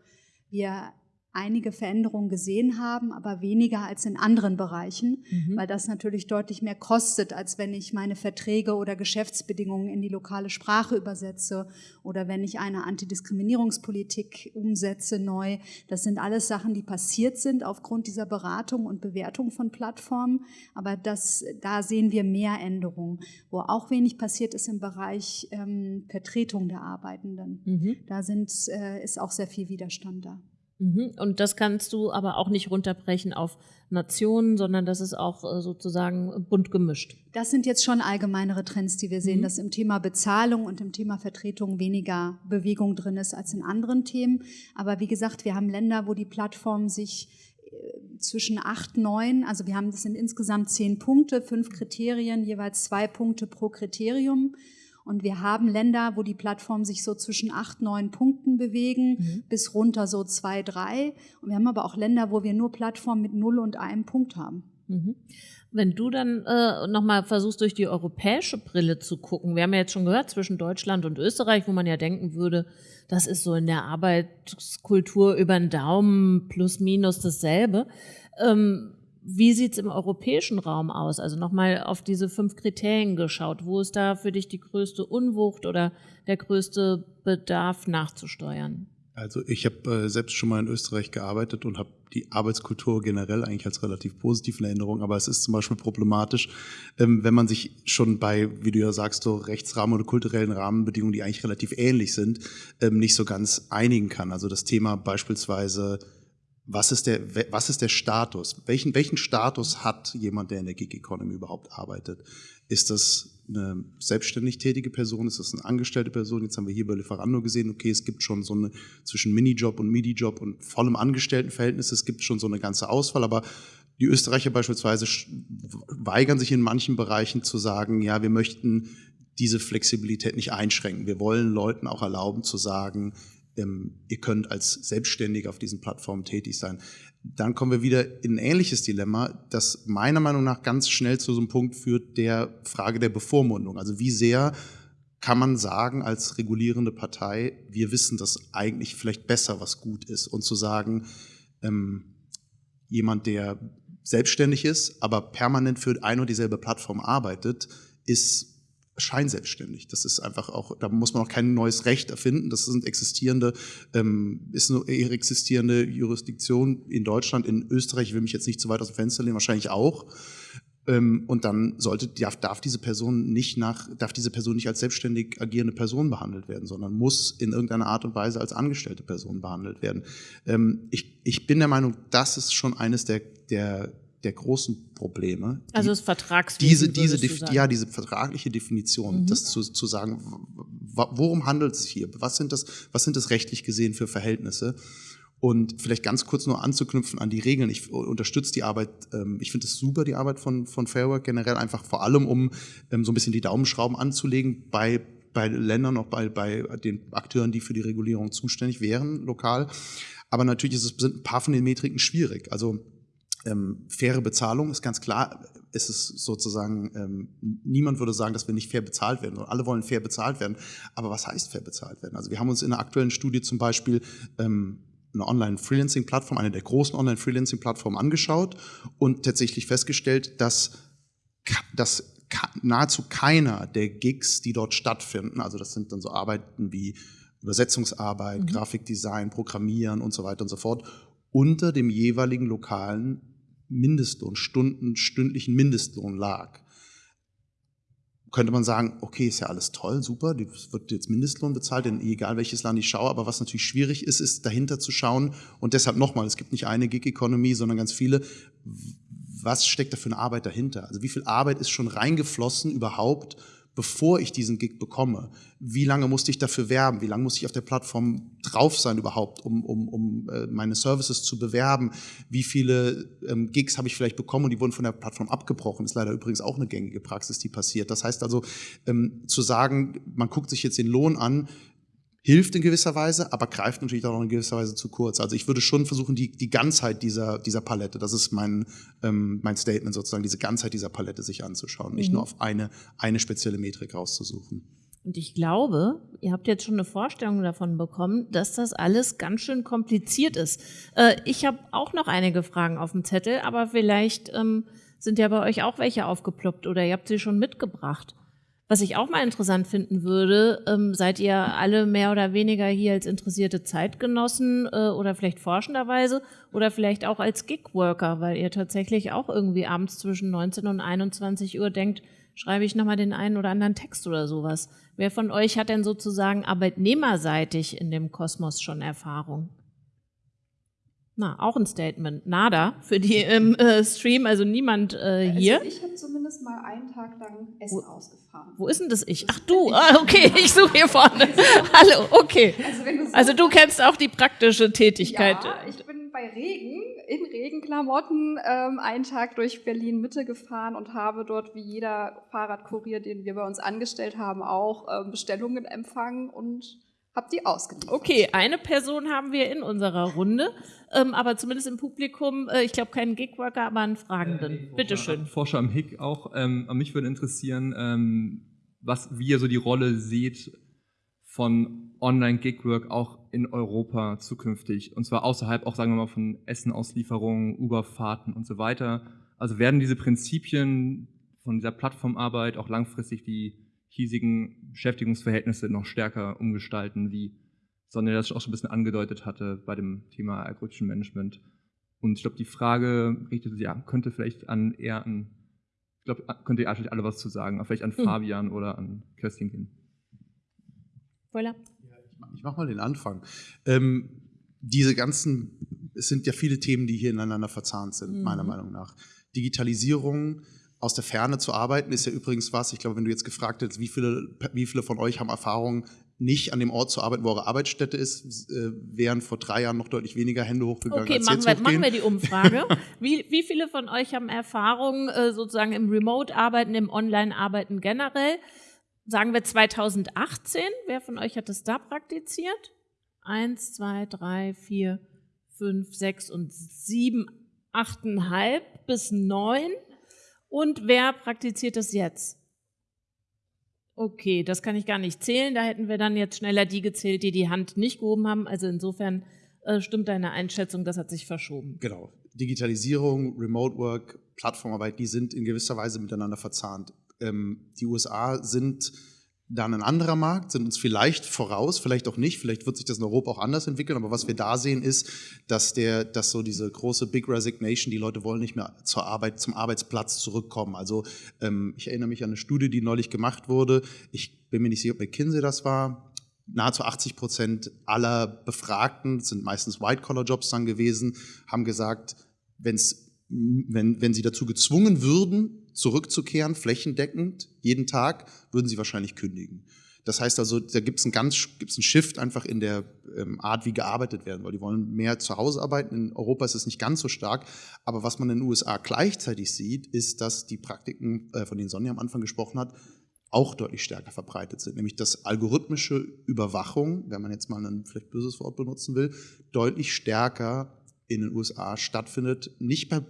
wir einige Veränderungen gesehen haben, aber weniger als in anderen Bereichen, mhm. weil das natürlich deutlich mehr kostet, als wenn ich meine Verträge oder Geschäftsbedingungen in die lokale Sprache übersetze oder wenn ich eine Antidiskriminierungspolitik umsetze neu. Das sind alles Sachen, die passiert sind aufgrund dieser Beratung und Bewertung von Plattformen, aber das, da sehen wir mehr Änderungen. Wo auch wenig passiert ist im Bereich ähm, Vertretung der Arbeitenden. Mhm. Da sind, äh, ist auch sehr viel Widerstand da. Mhm. Und das kannst du aber auch nicht runterbrechen auf Nationen, sondern das ist auch äh, sozusagen bunt gemischt. Das sind jetzt schon allgemeinere Trends, die wir sehen, mhm. dass im Thema Bezahlung und im Thema Vertretung weniger Bewegung drin ist als in anderen Themen. Aber wie gesagt, wir haben Länder, wo die Plattformen sich äh, zwischen acht, neun, also wir haben, das sind insgesamt zehn Punkte, fünf Kriterien, jeweils zwei Punkte pro Kriterium und wir haben Länder, wo die Plattformen sich so zwischen acht, neun Punkten bewegen, mhm. bis runter so zwei, drei. Und wir haben aber auch Länder, wo wir nur Plattformen mit null und einem Punkt haben. Mhm. Wenn du dann äh, nochmal versuchst, durch die europäische Brille zu gucken, wir haben ja jetzt schon gehört, zwischen Deutschland und Österreich, wo man ja denken würde, das ist so in der Arbeitskultur über den Daumen plus minus dasselbe. Ähm, wie sieht es im europäischen Raum aus? Also nochmal auf diese fünf Kriterien geschaut. Wo ist da für dich die größte Unwucht oder der größte Bedarf nachzusteuern? Also ich habe äh, selbst schon mal in Österreich gearbeitet und habe die Arbeitskultur generell eigentlich als relativ positiv in Erinnerung, aber es ist zum Beispiel problematisch, ähm, wenn man sich schon bei, wie du ja sagst, so Rechtsrahmen oder kulturellen Rahmenbedingungen, die eigentlich relativ ähnlich sind, ähm, nicht so ganz einigen kann. Also das Thema beispielsweise was ist der, was ist der Status? Welchen, welchen Status hat jemand, der in der Gig Economy überhaupt arbeitet? Ist das eine selbstständig tätige Person? Ist das eine angestellte Person? Jetzt haben wir hier bei Lieferando gesehen, okay, es gibt schon so eine zwischen Minijob und Midi-Job und vollem Angestelltenverhältnis, es gibt schon so eine ganze Auswahl, aber die Österreicher beispielsweise weigern sich in manchen Bereichen zu sagen, ja, wir möchten diese Flexibilität nicht einschränken. Wir wollen Leuten auch erlauben zu sagen, ähm, ihr könnt als Selbstständiger auf diesen Plattformen tätig sein. Dann kommen wir wieder in ein ähnliches Dilemma, das meiner Meinung nach ganz schnell zu so einem Punkt führt, der Frage der Bevormundung. Also wie sehr kann man sagen als regulierende Partei, wir wissen das eigentlich vielleicht besser, was gut ist. Und zu sagen, ähm, jemand, der selbstständig ist, aber permanent für ein und dieselbe Plattform arbeitet, ist scheinselbstständig. Das ist einfach auch, da muss man auch kein neues Recht erfinden. Das sind existierende, ähm, ist eine existierende Jurisdiktion in Deutschland, in Österreich, ich will mich jetzt nicht zu weit aus dem Fenster lehnen, wahrscheinlich auch. Ähm, und dann sollte, darf, darf diese Person nicht nach, darf diese Person nicht als selbstständig agierende Person behandelt werden, sondern muss in irgendeiner Art und Weise als angestellte Person behandelt werden. Ähm, ich, ich bin der Meinung, das ist schon eines der, der der großen Probleme. Also das Vertragswesen. Diese, diese, ja, diese vertragliche Definition, mhm. das zu, zu sagen, worum handelt es hier? Was sind das, was sind das rechtlich gesehen für Verhältnisse? Und vielleicht ganz kurz nur anzuknüpfen an die Regeln. Ich unterstütze die Arbeit, ähm, ich finde es super, die Arbeit von, von Fairwork generell, einfach vor allem, um ähm, so ein bisschen die Daumenschrauben anzulegen bei, bei Ländern, auch bei, bei den Akteuren, die für die Regulierung zuständig wären, lokal. Aber natürlich ist es, sind ein paar von den Metriken schwierig. Also ähm, faire Bezahlung ist ganz klar, ist es sozusagen, ähm, niemand würde sagen, dass wir nicht fair bezahlt werden. Alle wollen fair bezahlt werden. Aber was heißt fair bezahlt werden? Also wir haben uns in einer aktuellen Studie zum Beispiel ähm, eine Online-Freelancing-Plattform, eine der großen Online-Freelancing-Plattformen angeschaut und tatsächlich festgestellt, dass, dass nahezu keiner der Gigs, die dort stattfinden, also das sind dann so Arbeiten wie Übersetzungsarbeit, mhm. Grafikdesign, Programmieren und so weiter und so fort, unter dem jeweiligen lokalen Mindestlohn, Stunden, stündlichen Mindestlohn lag. Könnte man sagen, okay, ist ja alles toll, super, die wird jetzt Mindestlohn bezahlt, denn egal welches Land ich schaue, aber was natürlich schwierig ist, ist dahinter zu schauen und deshalb nochmal, es gibt nicht eine Gig-Economy, sondern ganz viele, was steckt da für eine Arbeit dahinter? Also wie viel Arbeit ist schon reingeflossen überhaupt, bevor ich diesen Gig bekomme? Wie lange musste ich dafür werben? Wie lange muss ich auf der Plattform drauf sein überhaupt, um, um, um äh, meine Services zu bewerben? Wie viele ähm, Gigs habe ich vielleicht bekommen und die wurden von der Plattform abgebrochen? Ist leider übrigens auch eine gängige Praxis, die passiert. Das heißt also, ähm, zu sagen, man guckt sich jetzt den Lohn an, hilft in gewisser Weise, aber greift natürlich auch in gewisser Weise zu kurz. Also ich würde schon versuchen, die, die Ganzheit dieser, dieser Palette, das ist mein, ähm, mein Statement sozusagen, diese Ganzheit dieser Palette sich anzuschauen, nicht mhm. nur auf eine, eine spezielle Metrik rauszusuchen. Und ich glaube, ihr habt jetzt schon eine Vorstellung davon bekommen, dass das alles ganz schön kompliziert ist. Äh, ich habe auch noch einige Fragen auf dem Zettel, aber vielleicht ähm, sind ja bei euch auch welche aufgeploppt oder ihr habt sie schon mitgebracht. Was ich auch mal interessant finden würde, ähm, seid ihr alle mehr oder weniger hier als interessierte Zeitgenossen äh, oder vielleicht forschenderweise oder vielleicht auch als Gigworker, weil ihr tatsächlich auch irgendwie abends zwischen 19 und 21 Uhr denkt, schreibe ich nochmal den einen oder anderen Text oder sowas. Wer von euch hat denn sozusagen arbeitnehmerseitig in dem Kosmos schon Erfahrung? Na, auch ein Statement. Nada für die im äh, Stream, also niemand äh, also hier. Also ich habe zumindest mal einen Tag lang Essen wo, ausgefahren. Wo ist denn das ich? Ach du, ah, okay, ich suche hier vorne. Hallo, okay. Also, du, so also du kennst auch die praktische Tätigkeit. Ja, ich bin bei Regen, in Regenklamotten, ähm, einen Tag durch Berlin Mitte gefahren und habe dort wie jeder Fahrradkurier, den wir bei uns angestellt haben, auch ähm, Bestellungen empfangen und habe die ausgeliefert. Okay, eine Person haben wir in unserer Runde, ähm, aber zumindest im Publikum, äh, ich glaube keinen Gigworker, aber einen Fragenden. Äh, nee, Bitte schön. Forscher am HIG auch. Ähm, mich würde interessieren, ähm, was, wie ihr so die Rolle seht von Online-Gigwork auch in Europa zukünftig. Und zwar außerhalb auch, sagen wir mal, von Essenauslieferungen, Uberfahrten und so weiter. Also werden diese Prinzipien von dieser Plattformarbeit auch langfristig die hiesigen Beschäftigungsverhältnisse noch stärker umgestalten, wie Sonja das auch schon ein bisschen angedeutet hatte bei dem Thema algorithmischen Management. Und ich glaube, die Frage richtet sich, ja, könnte vielleicht an eher an, ich glaube, könnte ihr eigentlich alle was zu sagen, vielleicht an hm. Fabian oder an Kerstin gehen. Voilà. Ich mache mal den Anfang. Ähm, diese ganzen, es sind ja viele Themen, die hier ineinander verzahnt sind, mhm. meiner Meinung nach. Digitalisierung, aus der Ferne zu arbeiten ist ja übrigens was, ich glaube, wenn du jetzt gefragt hättest, wie viele, wie viele von euch haben Erfahrung, nicht an dem Ort zu arbeiten, wo eure Arbeitsstätte ist, äh, wären vor drei Jahren noch deutlich weniger Hände hochgegangen. Okay, machen wir, machen wir die Umfrage. wie, wie viele von euch haben Erfahrung äh, sozusagen im Remote-Arbeiten, im Online-Arbeiten generell? Sagen wir 2018. Wer von euch hat das da praktiziert? Eins, zwei, drei, vier, fünf, sechs und sieben, achteinhalb bis neun. Und wer praktiziert das jetzt? Okay, das kann ich gar nicht zählen. Da hätten wir dann jetzt schneller die gezählt, die die Hand nicht gehoben haben. Also insofern äh, stimmt deine Einschätzung, das hat sich verschoben. Genau. Digitalisierung, Remote Work, Plattformarbeit, die sind in gewisser Weise miteinander verzahnt. Ähm, die USA sind dann ein anderer Markt, sind uns vielleicht voraus, vielleicht auch nicht, vielleicht wird sich das in Europa auch anders entwickeln, aber was wir da sehen ist, dass der, dass so diese große Big Resignation, die Leute wollen nicht mehr zur Arbeit, zum Arbeitsplatz zurückkommen. Also ähm, ich erinnere mich an eine Studie, die neulich gemacht wurde. Ich bin mir nicht sicher, ob McKinsey das war. Nahezu 80 Prozent aller Befragten, sind meistens White-Collar-Jobs dann gewesen, haben gesagt, wenn's, wenn, wenn sie dazu gezwungen würden, zurückzukehren, flächendeckend, jeden Tag, würden sie wahrscheinlich kündigen. Das heißt also, da gibt es einen ganz gibt's einen Shift einfach in der ähm, Art, wie gearbeitet werden, weil die wollen mehr zu Hause arbeiten. In Europa ist es nicht ganz so stark. Aber was man in den USA gleichzeitig sieht, ist, dass die Praktiken, äh, von denen Sonja am Anfang gesprochen hat, auch deutlich stärker verbreitet sind. Nämlich, dass algorithmische Überwachung, wenn man jetzt mal ein vielleicht böses Wort benutzen will, deutlich stärker in den USA stattfindet. Nicht bei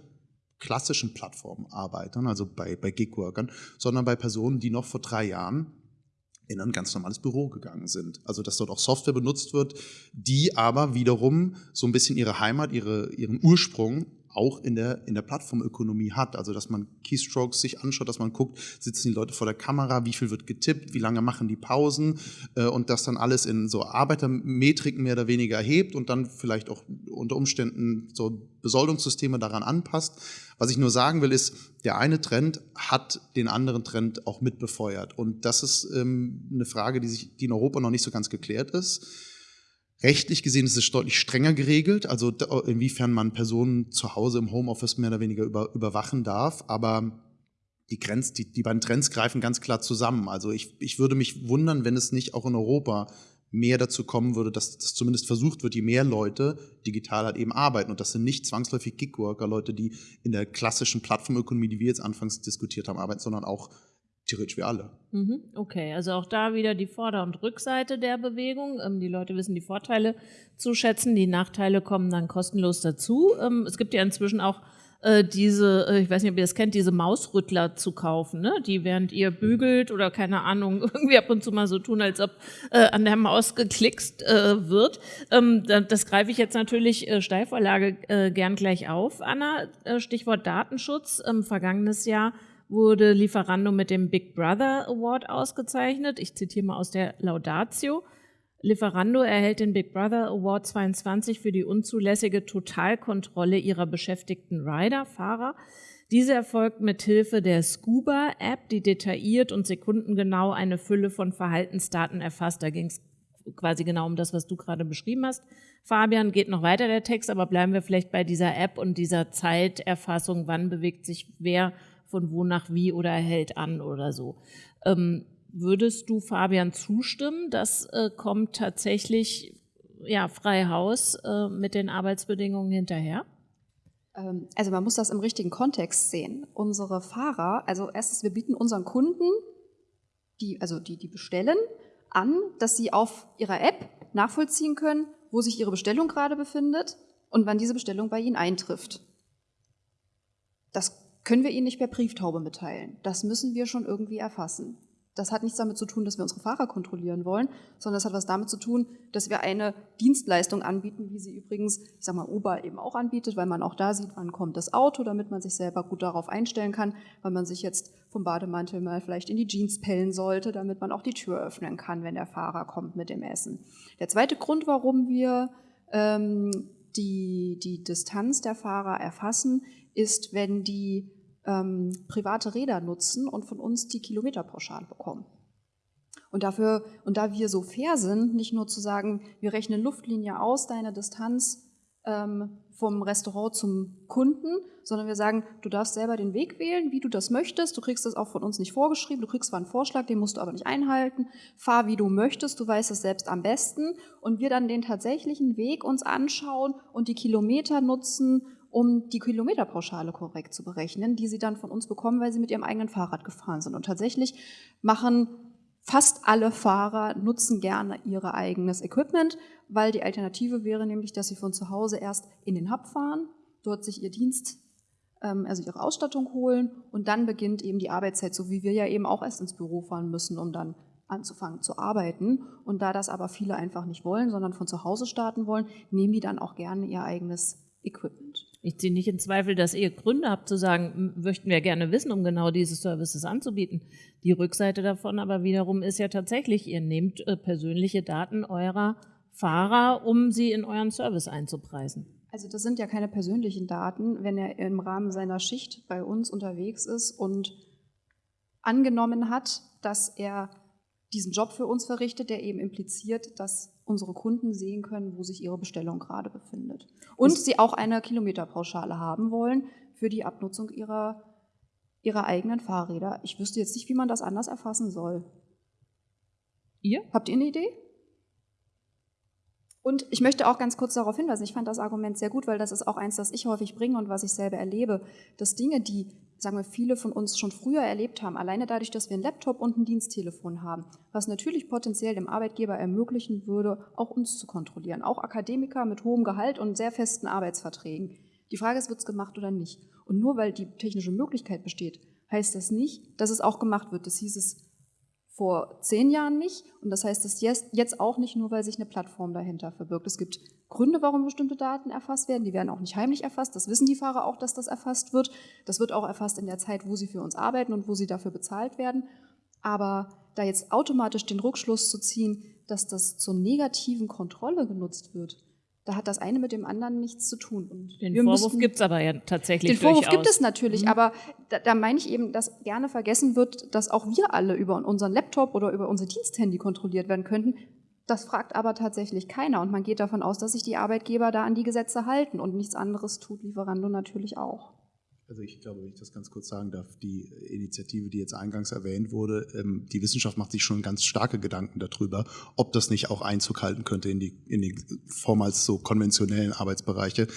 klassischen Plattformarbeitern, also bei, bei Gigworkern, sondern bei Personen, die noch vor drei Jahren in ein ganz normales Büro gegangen sind. Also dass dort auch Software benutzt wird, die aber wiederum so ein bisschen ihre Heimat, ihre, ihren Ursprung auch in der, in der Plattformökonomie hat. Also dass man Keystrokes sich anschaut, dass man guckt, sitzen die Leute vor der Kamera, wie viel wird getippt, wie lange machen die Pausen äh, und das dann alles in so Arbeitermetriken mehr oder weniger erhebt und dann vielleicht auch unter Umständen so Besoldungssysteme daran anpasst. Was ich nur sagen will, ist, der eine Trend hat den anderen Trend auch mitbefeuert. Und das ist ähm, eine Frage, die, sich, die in Europa noch nicht so ganz geklärt ist. Rechtlich gesehen ist es deutlich strenger geregelt, also inwiefern man Personen zu Hause im Homeoffice mehr oder weniger über, überwachen darf. Aber die, Grenz, die, die beiden Trends greifen ganz klar zusammen. Also ich, ich würde mich wundern, wenn es nicht auch in Europa mehr dazu kommen würde, dass das zumindest versucht wird, je mehr Leute digital halt eben arbeiten. Und das sind nicht zwangsläufig Gigworker, Leute, die in der klassischen Plattformökonomie, die wir jetzt anfangs diskutiert haben, arbeiten, sondern auch theoretisch wie alle. Mhm, okay, also auch da wieder die Vorder- und Rückseite der Bewegung. Ähm, die Leute wissen die Vorteile zu schätzen, die Nachteile kommen dann kostenlos dazu. Ähm, es gibt ja inzwischen auch äh, diese, äh, ich weiß nicht, ob ihr das kennt, diese Mausrüttler zu kaufen, ne? die während ihr bügelt oder keine Ahnung, irgendwie ab und zu mal so tun, als ob äh, an der Maus geklickst äh, wird. Ähm, das greife ich jetzt natürlich äh, Steilvorlage äh, gern gleich auf, Anna. Stichwort Datenschutz. Ähm, vergangenes Jahr wurde Lieferando mit dem Big Brother Award ausgezeichnet. Ich zitiere mal aus der Laudatio. Lieferando erhält den Big Brother Award 22 für die unzulässige Totalkontrolle ihrer beschäftigten Rider, Fahrer. Diese erfolgt mit Hilfe der Scuba-App, die detailliert und sekundengenau eine Fülle von Verhaltensdaten erfasst. Da ging es quasi genau um das, was du gerade beschrieben hast. Fabian geht noch weiter der Text, aber bleiben wir vielleicht bei dieser App und dieser Zeiterfassung. Wann bewegt sich wer von wo nach wie oder hält an oder so. Ähm, Würdest du Fabian zustimmen? Das äh, kommt tatsächlich ja, frei Haus äh, mit den Arbeitsbedingungen hinterher? Ähm, also man muss das im richtigen Kontext sehen. Unsere Fahrer, also erstens, wir bieten unseren Kunden, die, also die, die bestellen, an, dass sie auf ihrer App nachvollziehen können, wo sich ihre Bestellung gerade befindet und wann diese Bestellung bei ihnen eintrifft. Das können wir ihnen nicht per Brieftaube mitteilen. Das müssen wir schon irgendwie erfassen. Das hat nichts damit zu tun, dass wir unsere Fahrer kontrollieren wollen, sondern das hat was damit zu tun, dass wir eine Dienstleistung anbieten, wie sie übrigens, ich sag mal, Uber eben auch anbietet, weil man auch da sieht, wann kommt das Auto, damit man sich selber gut darauf einstellen kann, weil man sich jetzt vom Bademantel mal vielleicht in die Jeans pellen sollte, damit man auch die Tür öffnen kann, wenn der Fahrer kommt mit dem Essen. Der zweite Grund, warum wir ähm, die, die Distanz der Fahrer erfassen, ist, wenn die ähm, private Räder nutzen und von uns die Kilometerpauschale bekommen. Und dafür, und da wir so fair sind, nicht nur zu sagen, wir rechnen Luftlinie aus, deine Distanz ähm, vom Restaurant zum Kunden, sondern wir sagen, du darfst selber den Weg wählen, wie du das möchtest. Du kriegst das auch von uns nicht vorgeschrieben. Du kriegst zwar einen Vorschlag, den musst du aber nicht einhalten. Fahr, wie du möchtest. Du weißt es selbst am besten. Und wir dann den tatsächlichen Weg uns anschauen und die Kilometer nutzen um die Kilometerpauschale korrekt zu berechnen, die sie dann von uns bekommen, weil sie mit ihrem eigenen Fahrrad gefahren sind. Und tatsächlich machen fast alle Fahrer nutzen gerne ihr eigenes Equipment, weil die Alternative wäre nämlich, dass sie von zu Hause erst in den Hub fahren, dort sich ihr Dienst, ähm, also ihre Ausstattung holen und dann beginnt eben die Arbeitszeit, so wie wir ja eben auch erst ins Büro fahren müssen, um dann anzufangen zu arbeiten. Und da das aber viele einfach nicht wollen, sondern von zu Hause starten wollen, nehmen die dann auch gerne ihr eigenes Equipment. Ich ziehe nicht in Zweifel, dass ihr Gründe habt zu sagen, möchten wir gerne wissen, um genau diese Services anzubieten. Die Rückseite davon aber wiederum ist ja tatsächlich, ihr nehmt äh, persönliche Daten eurer Fahrer, um sie in euren Service einzupreisen. Also das sind ja keine persönlichen Daten, wenn er im Rahmen seiner Schicht bei uns unterwegs ist und angenommen hat, dass er diesen Job für uns verrichtet, der eben impliziert, dass unsere Kunden sehen können, wo sich ihre Bestellung gerade befindet. Und sie auch eine Kilometerpauschale haben wollen für die Abnutzung ihrer, ihrer eigenen Fahrräder. Ich wüsste jetzt nicht, wie man das anders erfassen soll. Ihr? Habt ihr eine Idee? Und ich möchte auch ganz kurz darauf hinweisen, ich fand das Argument sehr gut, weil das ist auch eins, das ich häufig bringe und was ich selber erlebe, dass Dinge, die sagen wir, viele von uns schon früher erlebt haben, alleine dadurch, dass wir einen Laptop und ein Diensttelefon haben, was natürlich potenziell dem Arbeitgeber ermöglichen würde, auch uns zu kontrollieren, auch Akademiker mit hohem Gehalt und sehr festen Arbeitsverträgen. Die Frage ist, wird es gemacht oder nicht? Und nur weil die technische Möglichkeit besteht, heißt das nicht, dass es auch gemacht wird. Das hieß es vor zehn Jahren nicht. Und das heißt es jetzt auch nicht nur, weil sich eine Plattform dahinter verbirgt. Es gibt Gründe, warum bestimmte Daten erfasst werden. Die werden auch nicht heimlich erfasst. Das wissen die Fahrer auch, dass das erfasst wird. Das wird auch erfasst in der Zeit, wo sie für uns arbeiten und wo sie dafür bezahlt werden. Aber da jetzt automatisch den Rückschluss zu ziehen, dass das zur negativen Kontrolle genutzt wird, da hat das eine mit dem anderen nichts zu tun. Und den Vorwurf gibt es aber ja tatsächlich Den Vorwurf gibt es natürlich, mhm. aber da, da, meine ich eben, dass gerne vergessen wird, dass auch wir alle über unseren Laptop oder über unser Diensthandy kontrolliert werden könnten. Das fragt aber tatsächlich keiner und man geht davon aus, dass sich die Arbeitgeber da an die Gesetze halten und nichts anderes tut Lieferando natürlich auch. Also ich glaube, wenn ich das ganz kurz sagen darf, die Initiative, die jetzt eingangs erwähnt wurde, ähm, die Wissenschaft macht sich schon ganz starke Gedanken darüber, ob das nicht auch Einzug halten könnte in die, in die vormals so konventionellen Arbeitsbereiche.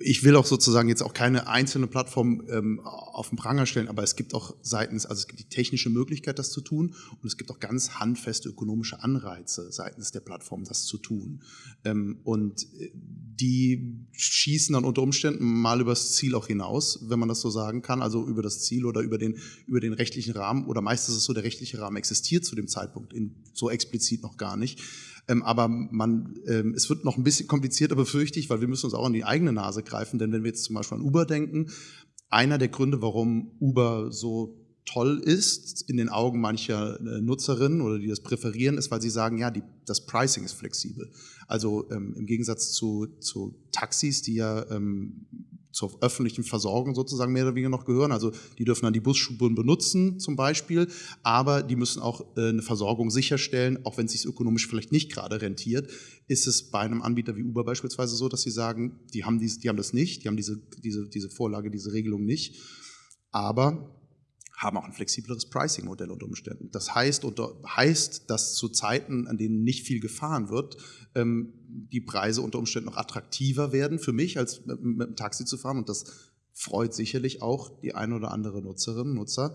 Ich will auch sozusagen jetzt auch keine einzelne Plattform ähm, auf den Pranger stellen, aber es gibt auch seitens, also es gibt die technische Möglichkeit, das zu tun und es gibt auch ganz handfeste ökonomische Anreize seitens der Plattform, das zu tun. Ähm, und äh, die schießen dann unter Umständen mal übers Ziel auch hinaus, wenn man das so sagen kann, also über das Ziel oder über den, über den rechtlichen Rahmen oder meistens ist es so, der rechtliche Rahmen existiert zu dem Zeitpunkt in, so explizit noch gar nicht. Ähm, aber man, ähm, es wird noch ein bisschen komplizierter, befürchte ich, weil wir müssen uns auch an die eigene Nase greifen. Denn wenn wir jetzt zum Beispiel an Uber denken, einer der Gründe, warum Uber so toll ist in den Augen mancher äh, Nutzerinnen oder die das präferieren, ist, weil sie sagen, ja, die, das Pricing ist flexibel. Also ähm, im Gegensatz zu, zu Taxis, die ja ähm, zur öffentlichen Versorgung sozusagen mehr oder weniger noch gehören. Also die dürfen dann die Busspuren benutzen zum Beispiel, aber die müssen auch äh, eine Versorgung sicherstellen, auch wenn es sich ökonomisch vielleicht nicht gerade rentiert, ist es bei einem Anbieter wie Uber beispielsweise so, dass sie sagen, die haben, dies, die haben das nicht, die haben diese, diese, diese Vorlage, diese Regelung nicht, aber haben auch ein flexibleres Pricing-Modell unter Umständen. Das heißt, unter, heißt, dass zu Zeiten, an denen nicht viel gefahren wird, ähm, die Preise unter Umständen noch attraktiver werden für mich, als mit, mit dem Taxi zu fahren. Und das freut sicherlich auch die eine oder andere Nutzerin, Nutzer.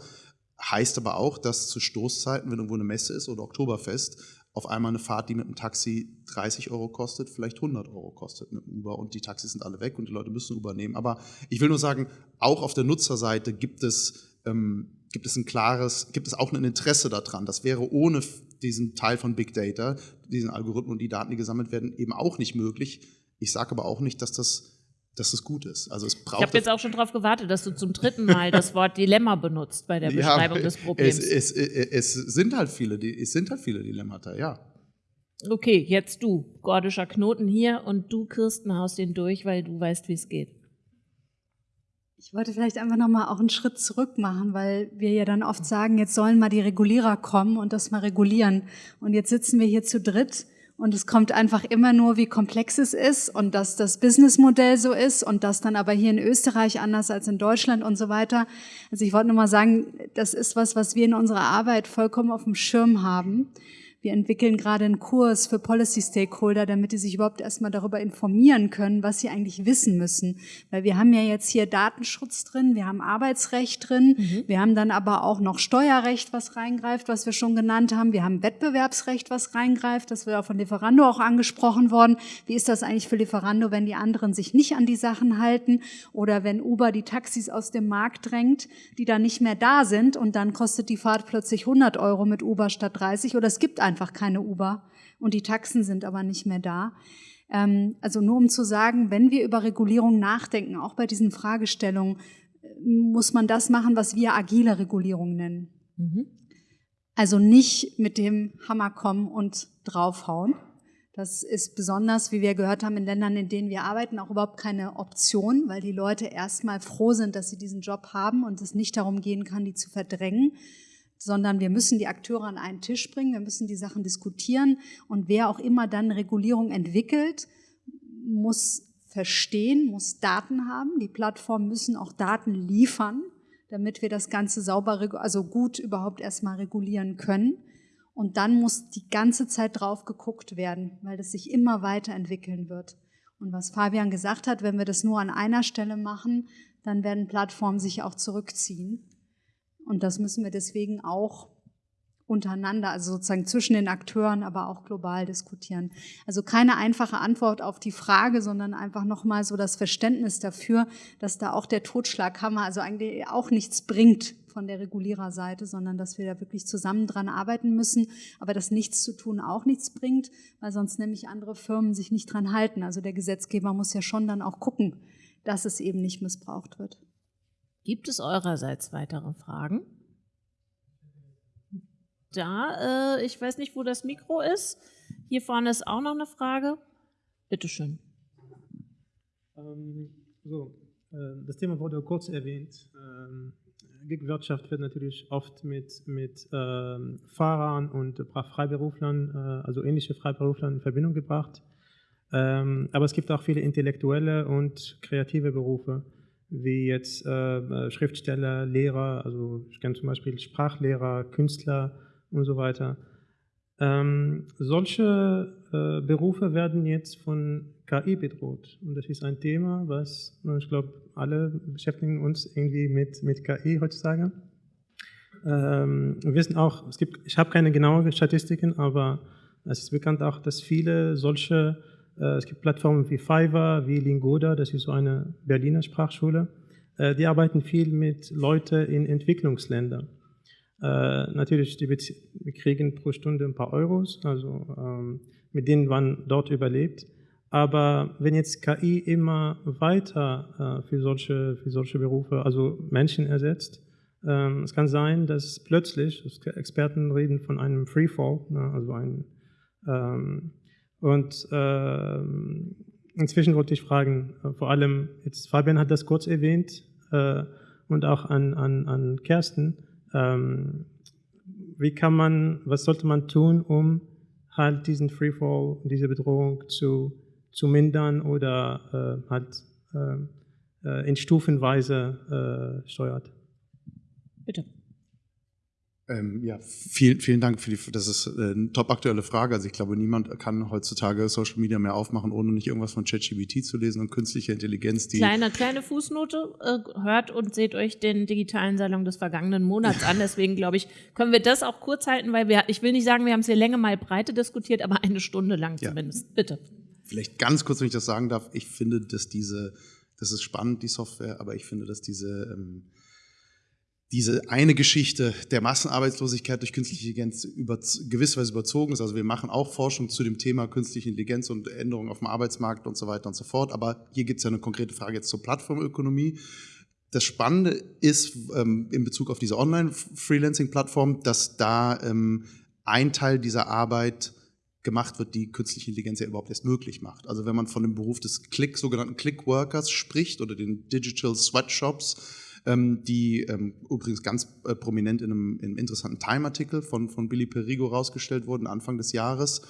Heißt aber auch, dass zu Stoßzeiten, wenn irgendwo eine Messe ist oder Oktoberfest, auf einmal eine Fahrt, die mit dem Taxi 30 Euro kostet, vielleicht 100 Euro kostet mit dem Uber und die Taxis sind alle weg und die Leute müssen Uber nehmen. Aber ich will nur sagen, auch auf der Nutzerseite gibt es ähm, gibt es ein klares, gibt es auch ein Interesse daran. Das wäre ohne diesen Teil von Big Data, diesen Algorithmen und die Daten, die gesammelt werden, eben auch nicht möglich. Ich sage aber auch nicht, dass das dass das gut ist. Also es braucht ich habe jetzt auch schon darauf gewartet, dass du zum dritten Mal das Wort Dilemma benutzt bei der Beschreibung ja, des Problems. Es, es, es, sind halt viele, es sind halt viele Dilemmata, ja. Okay, jetzt du, gordischer Knoten hier und du, Kirsten, haust den durch, weil du weißt, wie es geht. Ich wollte vielleicht einfach nochmal auch einen Schritt zurück machen, weil wir ja dann oft sagen, jetzt sollen mal die Regulierer kommen und das mal regulieren. Und jetzt sitzen wir hier zu dritt und es kommt einfach immer nur, wie komplex es ist und dass das Businessmodell so ist und das dann aber hier in Österreich anders als in Deutschland und so weiter. Also ich wollte nur mal sagen, das ist was, was wir in unserer Arbeit vollkommen auf dem Schirm haben. Wir entwickeln gerade einen Kurs für Policy Stakeholder, damit die sich überhaupt erstmal darüber informieren können, was sie eigentlich wissen müssen. Weil wir haben ja jetzt hier Datenschutz drin, wir haben Arbeitsrecht drin, mhm. wir haben dann aber auch noch Steuerrecht, was reingreift, was wir schon genannt haben. Wir haben Wettbewerbsrecht, was reingreift. Das wird auch von Lieferando auch angesprochen worden. Wie ist das eigentlich für Lieferando, wenn die anderen sich nicht an die Sachen halten oder wenn Uber die Taxis aus dem Markt drängt, die dann nicht mehr da sind und dann kostet die Fahrt plötzlich 100 Euro mit Uber statt 30 oder es gibt einfach keine Uber und die Taxen sind aber nicht mehr da. Ähm, also nur um zu sagen, wenn wir über Regulierung nachdenken, auch bei diesen Fragestellungen, muss man das machen, was wir agile Regulierung nennen. Mhm. Also nicht mit dem Hammer kommen und draufhauen. Das ist besonders, wie wir gehört haben, in Ländern, in denen wir arbeiten, auch überhaupt keine Option, weil die Leute erstmal froh sind, dass sie diesen Job haben und es nicht darum gehen kann, die zu verdrängen, sondern wir müssen die Akteure an einen Tisch bringen, wir müssen die Sachen diskutieren und wer auch immer dann Regulierung entwickelt, muss verstehen, muss Daten haben. Die Plattformen müssen auch Daten liefern, damit wir das Ganze sauber, also gut überhaupt erstmal regulieren können. Und dann muss die ganze Zeit drauf geguckt werden, weil das sich immer weiterentwickeln wird. Und was Fabian gesagt hat, wenn wir das nur an einer Stelle machen, dann werden Plattformen sich auch zurückziehen. Und das müssen wir deswegen auch untereinander, also sozusagen zwischen den Akteuren, aber auch global diskutieren. Also keine einfache Antwort auf die Frage, sondern einfach nochmal so das Verständnis dafür, dass da auch der Totschlaghammer also eigentlich auch nichts bringt, von der Reguliererseite, sondern dass wir da wirklich zusammen dran arbeiten müssen, aber dass nichts zu tun auch nichts bringt, weil sonst nämlich andere Firmen sich nicht dran halten. Also der Gesetzgeber muss ja schon dann auch gucken, dass es eben nicht missbraucht wird. Gibt es eurerseits weitere Fragen? Da, äh, ich weiß nicht, wo das Mikro ist. Hier vorne ist auch noch eine Frage. Bitte schön. Ähm, so, äh, das Thema wurde kurz erwähnt. Ähm, Gig-Wirtschaft wird natürlich oft mit, mit ähm, Fahrern und Freiberuflern, äh, also ähnliche Freiberuflern in Verbindung gebracht. Ähm, aber es gibt auch viele intellektuelle und kreative Berufe, wie jetzt äh, Schriftsteller, Lehrer, also ich kenne zum Beispiel Sprachlehrer, Künstler und so weiter. Ähm, solche äh, Berufe werden jetzt von KI bedroht. Und das ist ein Thema, was, ich glaube, alle beschäftigen uns irgendwie mit, mit KI heutzutage. Ähm, wir wissen auch, es gibt, ich habe keine genauen Statistiken, aber es ist bekannt auch, dass viele solche, äh, es gibt Plattformen wie Fiverr, wie Lingoda, das ist so eine Berliner Sprachschule, äh, die arbeiten viel mit Leuten in Entwicklungsländern. Äh, natürlich, die, kriegen pro Stunde ein paar Euros, also ähm, mit denen man dort überlebt. Aber wenn jetzt KI immer weiter äh, für, solche, für solche Berufe, also Menschen ersetzt, ähm, es kann sein, dass plötzlich, Experten reden von einem Freefall, ne, also ein, ähm, und äh, inzwischen wollte ich fragen, äh, vor allem, jetzt Fabian hat das kurz erwähnt äh, und auch an, an, an Kersten, ähm, wie kann man, was sollte man tun, um halt diesen Freefall, diese Bedrohung zu zu mindern oder äh, halt äh, äh, in Stufenweise äh, steuert. Bitte. Ähm, ja, vielen, vielen Dank für die, das ist äh, eine top aktuelle Frage. Also ich glaube, niemand kann heutzutage Social Media mehr aufmachen, ohne nicht irgendwas von ChatGPT zu lesen und künstliche Intelligenz. Die kleine, kleine Fußnote, äh, hört und seht euch den digitalen Salon des vergangenen Monats an. Deswegen glaube ich, können wir das auch kurz halten, weil wir, ich will nicht sagen, wir haben es hier Länge mal Breite diskutiert, aber eine Stunde lang zumindest. Ja. Bitte vielleicht ganz kurz, wenn ich das sagen darf, ich finde, dass diese, das ist spannend, die Software, aber ich finde, dass diese, ähm, diese eine Geschichte der Massenarbeitslosigkeit durch künstliche Intelligenz über, gewisserweise überzogen ist. Also wir machen auch Forschung zu dem Thema künstliche Intelligenz und Änderungen auf dem Arbeitsmarkt und so weiter und so fort. Aber hier gibt es ja eine konkrete Frage jetzt zur Plattformökonomie. Das Spannende ist ähm, in Bezug auf diese Online-Freelancing-Plattform, dass da ähm, ein Teil dieser Arbeit gemacht wird, die künstliche Intelligenz ja überhaupt erst möglich macht. Also wenn man von dem Beruf des Click, sogenannten Click-Workers spricht oder den Digital Sweatshops, die ähm, übrigens ganz äh, prominent in einem, in einem interessanten Time-Artikel von, von Billy Perigo rausgestellt wurden, Anfang des Jahres.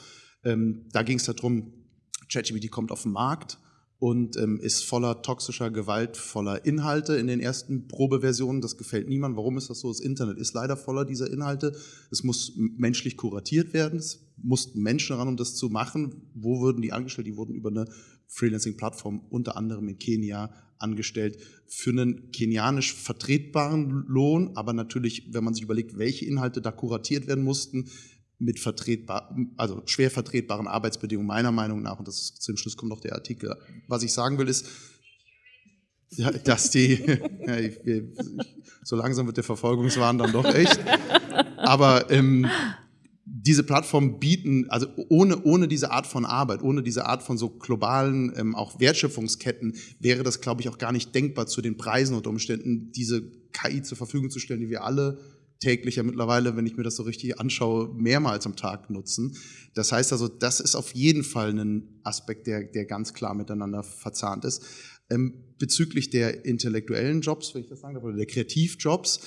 Ähm, da ging es darum, ChatGPT kommt auf den Markt und ähm, ist voller toxischer Gewalt, voller Inhalte in den ersten Probeversionen. Das gefällt niemandem. Warum ist das so? Das Internet ist leider voller dieser Inhalte. Es muss menschlich kuratiert werden. Es mussten Menschen ran, um das zu machen. Wo würden die angestellt? Die wurden über eine Freelancing-Plattform unter anderem in Kenia angestellt für einen kenianisch vertretbaren Lohn, aber natürlich, wenn man sich überlegt, welche Inhalte da kuratiert werden mussten, mit vertretbar, also schwer vertretbaren Arbeitsbedingungen meiner Meinung nach, und das ist, zum Schluss kommt noch der Artikel. Was ich sagen will, ist, dass die, ja, ich, ich, so langsam wird der Verfolgungswahn dann doch echt, aber ähm, diese Plattformen bieten, also ohne, ohne diese Art von Arbeit, ohne diese Art von so globalen ähm, auch Wertschöpfungsketten wäre das, glaube ich, auch gar nicht denkbar zu den Preisen und Umständen, diese KI zur Verfügung zu stellen, die wir alle täglich ja mittlerweile, wenn ich mir das so richtig anschaue, mehrmals am Tag nutzen. Das heißt also, das ist auf jeden Fall ein Aspekt, der, der ganz klar miteinander verzahnt ist. Ähm, bezüglich der intellektuellen Jobs, wenn ich das sagen darf, oder der Kreativjobs,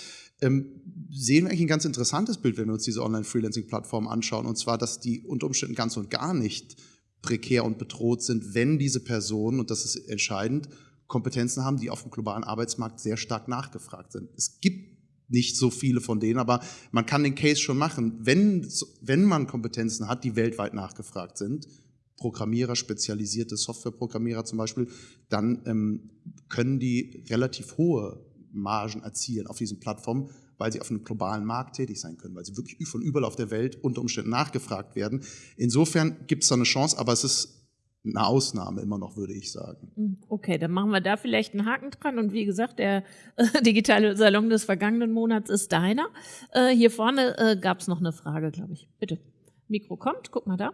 sehen wir eigentlich ein ganz interessantes Bild, wenn wir uns diese Online-Freelancing-Plattform anschauen, und zwar, dass die unter Umständen ganz und gar nicht prekär und bedroht sind, wenn diese Personen, und das ist entscheidend, Kompetenzen haben, die auf dem globalen Arbeitsmarkt sehr stark nachgefragt sind. Es gibt nicht so viele von denen, aber man kann den Case schon machen. Wenn, wenn man Kompetenzen hat, die weltweit nachgefragt sind, Programmierer, spezialisierte Softwareprogrammierer zum Beispiel, dann ähm, können die relativ hohe Margen erzielen auf diesen Plattformen, weil sie auf einem globalen Markt tätig sein können, weil sie wirklich von überall auf der Welt unter Umständen nachgefragt werden. Insofern gibt es da eine Chance, aber es ist eine Ausnahme immer noch, würde ich sagen. Hm, okay, dann machen wir da vielleicht einen Haken dran. Und wie gesagt, der äh, digitale Salon des vergangenen Monats ist deiner. Äh, hier vorne äh, gab es noch eine Frage, glaube ich. Bitte. Mikro kommt, guck mal da.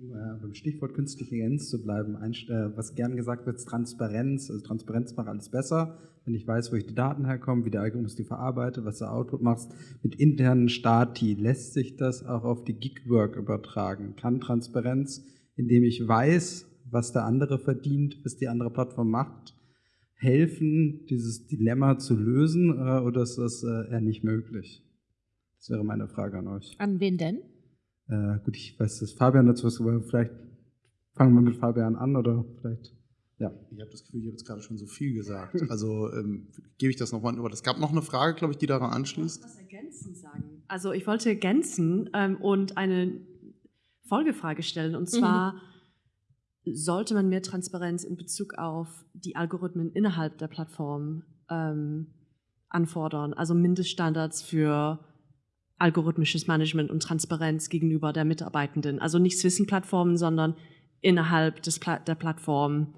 Um äh, beim Stichwort künstliche Intelligenz zu bleiben, ein, äh, was gern gesagt wird, ist Transparenz. Also Transparenz macht alles besser. Wenn ich weiß, wo ich die Daten herkomme, wie der Algorithmus die verarbeitet, was der Output macht, mit internen Stati, lässt sich das auch auf die Gigwork übertragen? Kann Transparenz, indem ich weiß, was der andere verdient, was die andere Plattform macht, helfen, dieses Dilemma zu lösen äh, oder ist das äh, eher nicht möglich? Das wäre meine Frage an euch. An wen denn? Äh, gut, ich weiß, dass Fabian dazu was, aber vielleicht fangen wir mit Fabian an oder vielleicht. Ja. Ich habe das Gefühl, ich habe jetzt gerade schon so viel gesagt. Also ähm, gebe ich das nochmal über. Es gab noch eine Frage, glaube ich, die daran anschließt. Ich was ergänzen sagen. Also ich wollte ergänzen ähm, und eine Folgefrage stellen. Und zwar mhm. sollte man mehr Transparenz in Bezug auf die Algorithmen innerhalb der Plattform ähm, anfordern. Also Mindeststandards für algorithmisches Management und Transparenz gegenüber der Mitarbeitenden. Also nicht Swissing-Plattformen, sondern innerhalb des Pla der Plattform.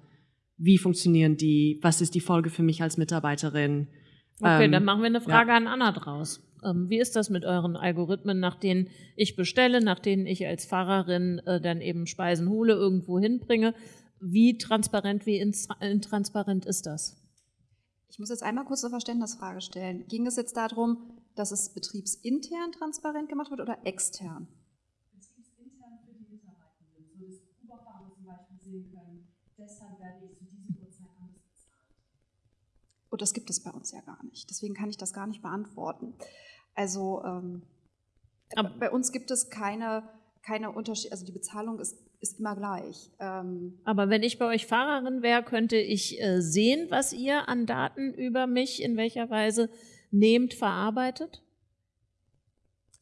Wie funktionieren die? Was ist die Folge für mich als Mitarbeiterin? Okay, ähm, dann machen wir eine Frage ja. an Anna draus. Ähm, wie ist das mit euren Algorithmen, nach denen ich bestelle, nach denen ich als Fahrerin äh, dann eben Speisen hole, irgendwo hinbringe? Wie transparent, wie intransparent ist das? Ich muss jetzt einmal kurz eine Verständnisfrage stellen. Ging es jetzt darum, dass es betriebsintern transparent gemacht wird oder extern? Betriebsintern für die Mitarbeitenden, so dass Uberfahrer zum Beispiel sehen können, deshalb werde ich zu diesem Uhrzeit anders bezahlt. Und das gibt es bei uns ja gar nicht. Deswegen kann ich das gar nicht beantworten. Also ähm, bei uns gibt es keine, keine Unterschiede, also die Bezahlung ist, ist immer gleich. Ähm, Aber wenn ich bei euch Fahrerin wäre, könnte ich äh, sehen, was ihr an Daten über mich in welcher Weise nehmt, verarbeitet?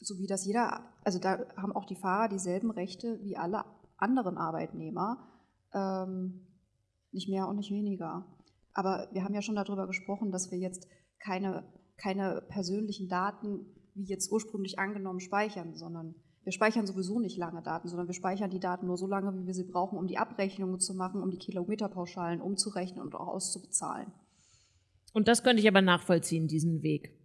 So wie das jeder, also da haben auch die Fahrer dieselben Rechte wie alle anderen Arbeitnehmer, ähm, nicht mehr und nicht weniger. Aber wir haben ja schon darüber gesprochen, dass wir jetzt keine, keine persönlichen Daten, wie jetzt ursprünglich angenommen, speichern, sondern wir speichern sowieso nicht lange Daten, sondern wir speichern die Daten nur so lange, wie wir sie brauchen, um die Abrechnungen zu machen, um die Kilometerpauschalen umzurechnen und auch auszubezahlen. Und das könnte ich aber nachvollziehen, diesen Weg.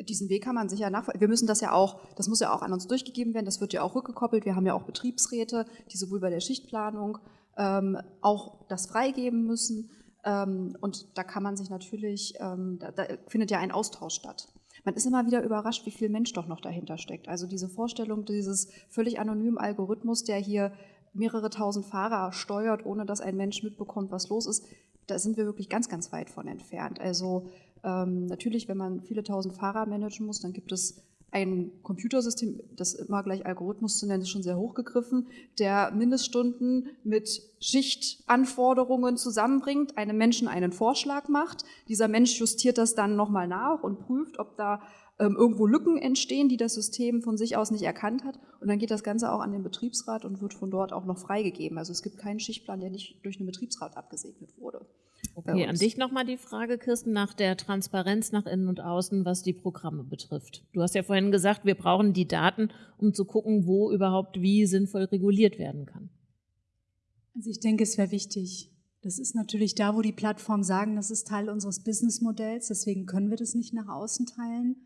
Diesen Weg kann man sicher nachvollziehen. Wir müssen das ja auch, das muss ja auch an uns durchgegeben werden, das wird ja auch rückgekoppelt. Wir haben ja auch Betriebsräte, die sowohl bei der Schichtplanung ähm, auch das freigeben müssen. Ähm, und da kann man sich natürlich, ähm, da, da findet ja ein Austausch statt. Man ist immer wieder überrascht, wie viel Mensch doch noch dahinter steckt. Also diese Vorstellung dieses völlig anonymen Algorithmus, der hier mehrere tausend Fahrer steuert, ohne dass ein Mensch mitbekommt, was los ist, da sind wir wirklich ganz, ganz weit von entfernt. Also ähm, natürlich, wenn man viele tausend Fahrer managen muss, dann gibt es ein Computersystem, das immer gleich Algorithmus zu nennen, ist schon sehr hochgegriffen, der Mindeststunden mit Schichtanforderungen zusammenbringt, einem Menschen einen Vorschlag macht. Dieser Mensch justiert das dann nochmal nach und prüft, ob da ähm, irgendwo Lücken entstehen, die das System von sich aus nicht erkannt hat. Und dann geht das Ganze auch an den Betriebsrat und wird von dort auch noch freigegeben. Also es gibt keinen Schichtplan, der nicht durch einen Betriebsrat abgesegnet wurde. Okay, an dich nochmal die Frage, Kirsten, nach der Transparenz nach innen und außen, was die Programme betrifft. Du hast ja vorhin gesagt, wir brauchen die Daten, um zu gucken, wo überhaupt wie sinnvoll reguliert werden kann. Also ich denke, es wäre wichtig. Das ist natürlich da, wo die Plattformen sagen, das ist Teil unseres Businessmodells, deswegen können wir das nicht nach außen teilen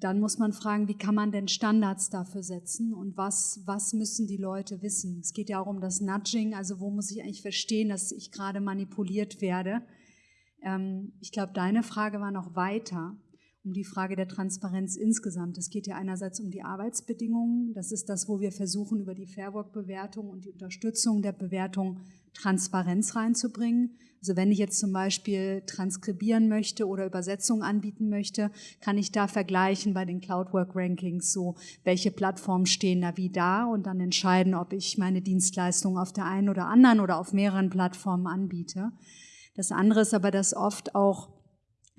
dann muss man fragen, wie kann man denn Standards dafür setzen und was, was müssen die Leute wissen? Es geht ja auch um das Nudging, also wo muss ich eigentlich verstehen, dass ich gerade manipuliert werde. Ähm, ich glaube, deine Frage war noch weiter, um die Frage der Transparenz insgesamt. Es geht ja einerseits um die Arbeitsbedingungen, das ist das, wo wir versuchen, über die Fairwork-Bewertung und die Unterstützung der Bewertung Transparenz reinzubringen. Also wenn ich jetzt zum Beispiel transkribieren möchte oder Übersetzungen anbieten möchte, kann ich da vergleichen bei den Cloudwork Rankings so, welche Plattformen stehen da wie da und dann entscheiden, ob ich meine Dienstleistung auf der einen oder anderen oder auf mehreren Plattformen anbiete. Das andere ist aber, dass oft auch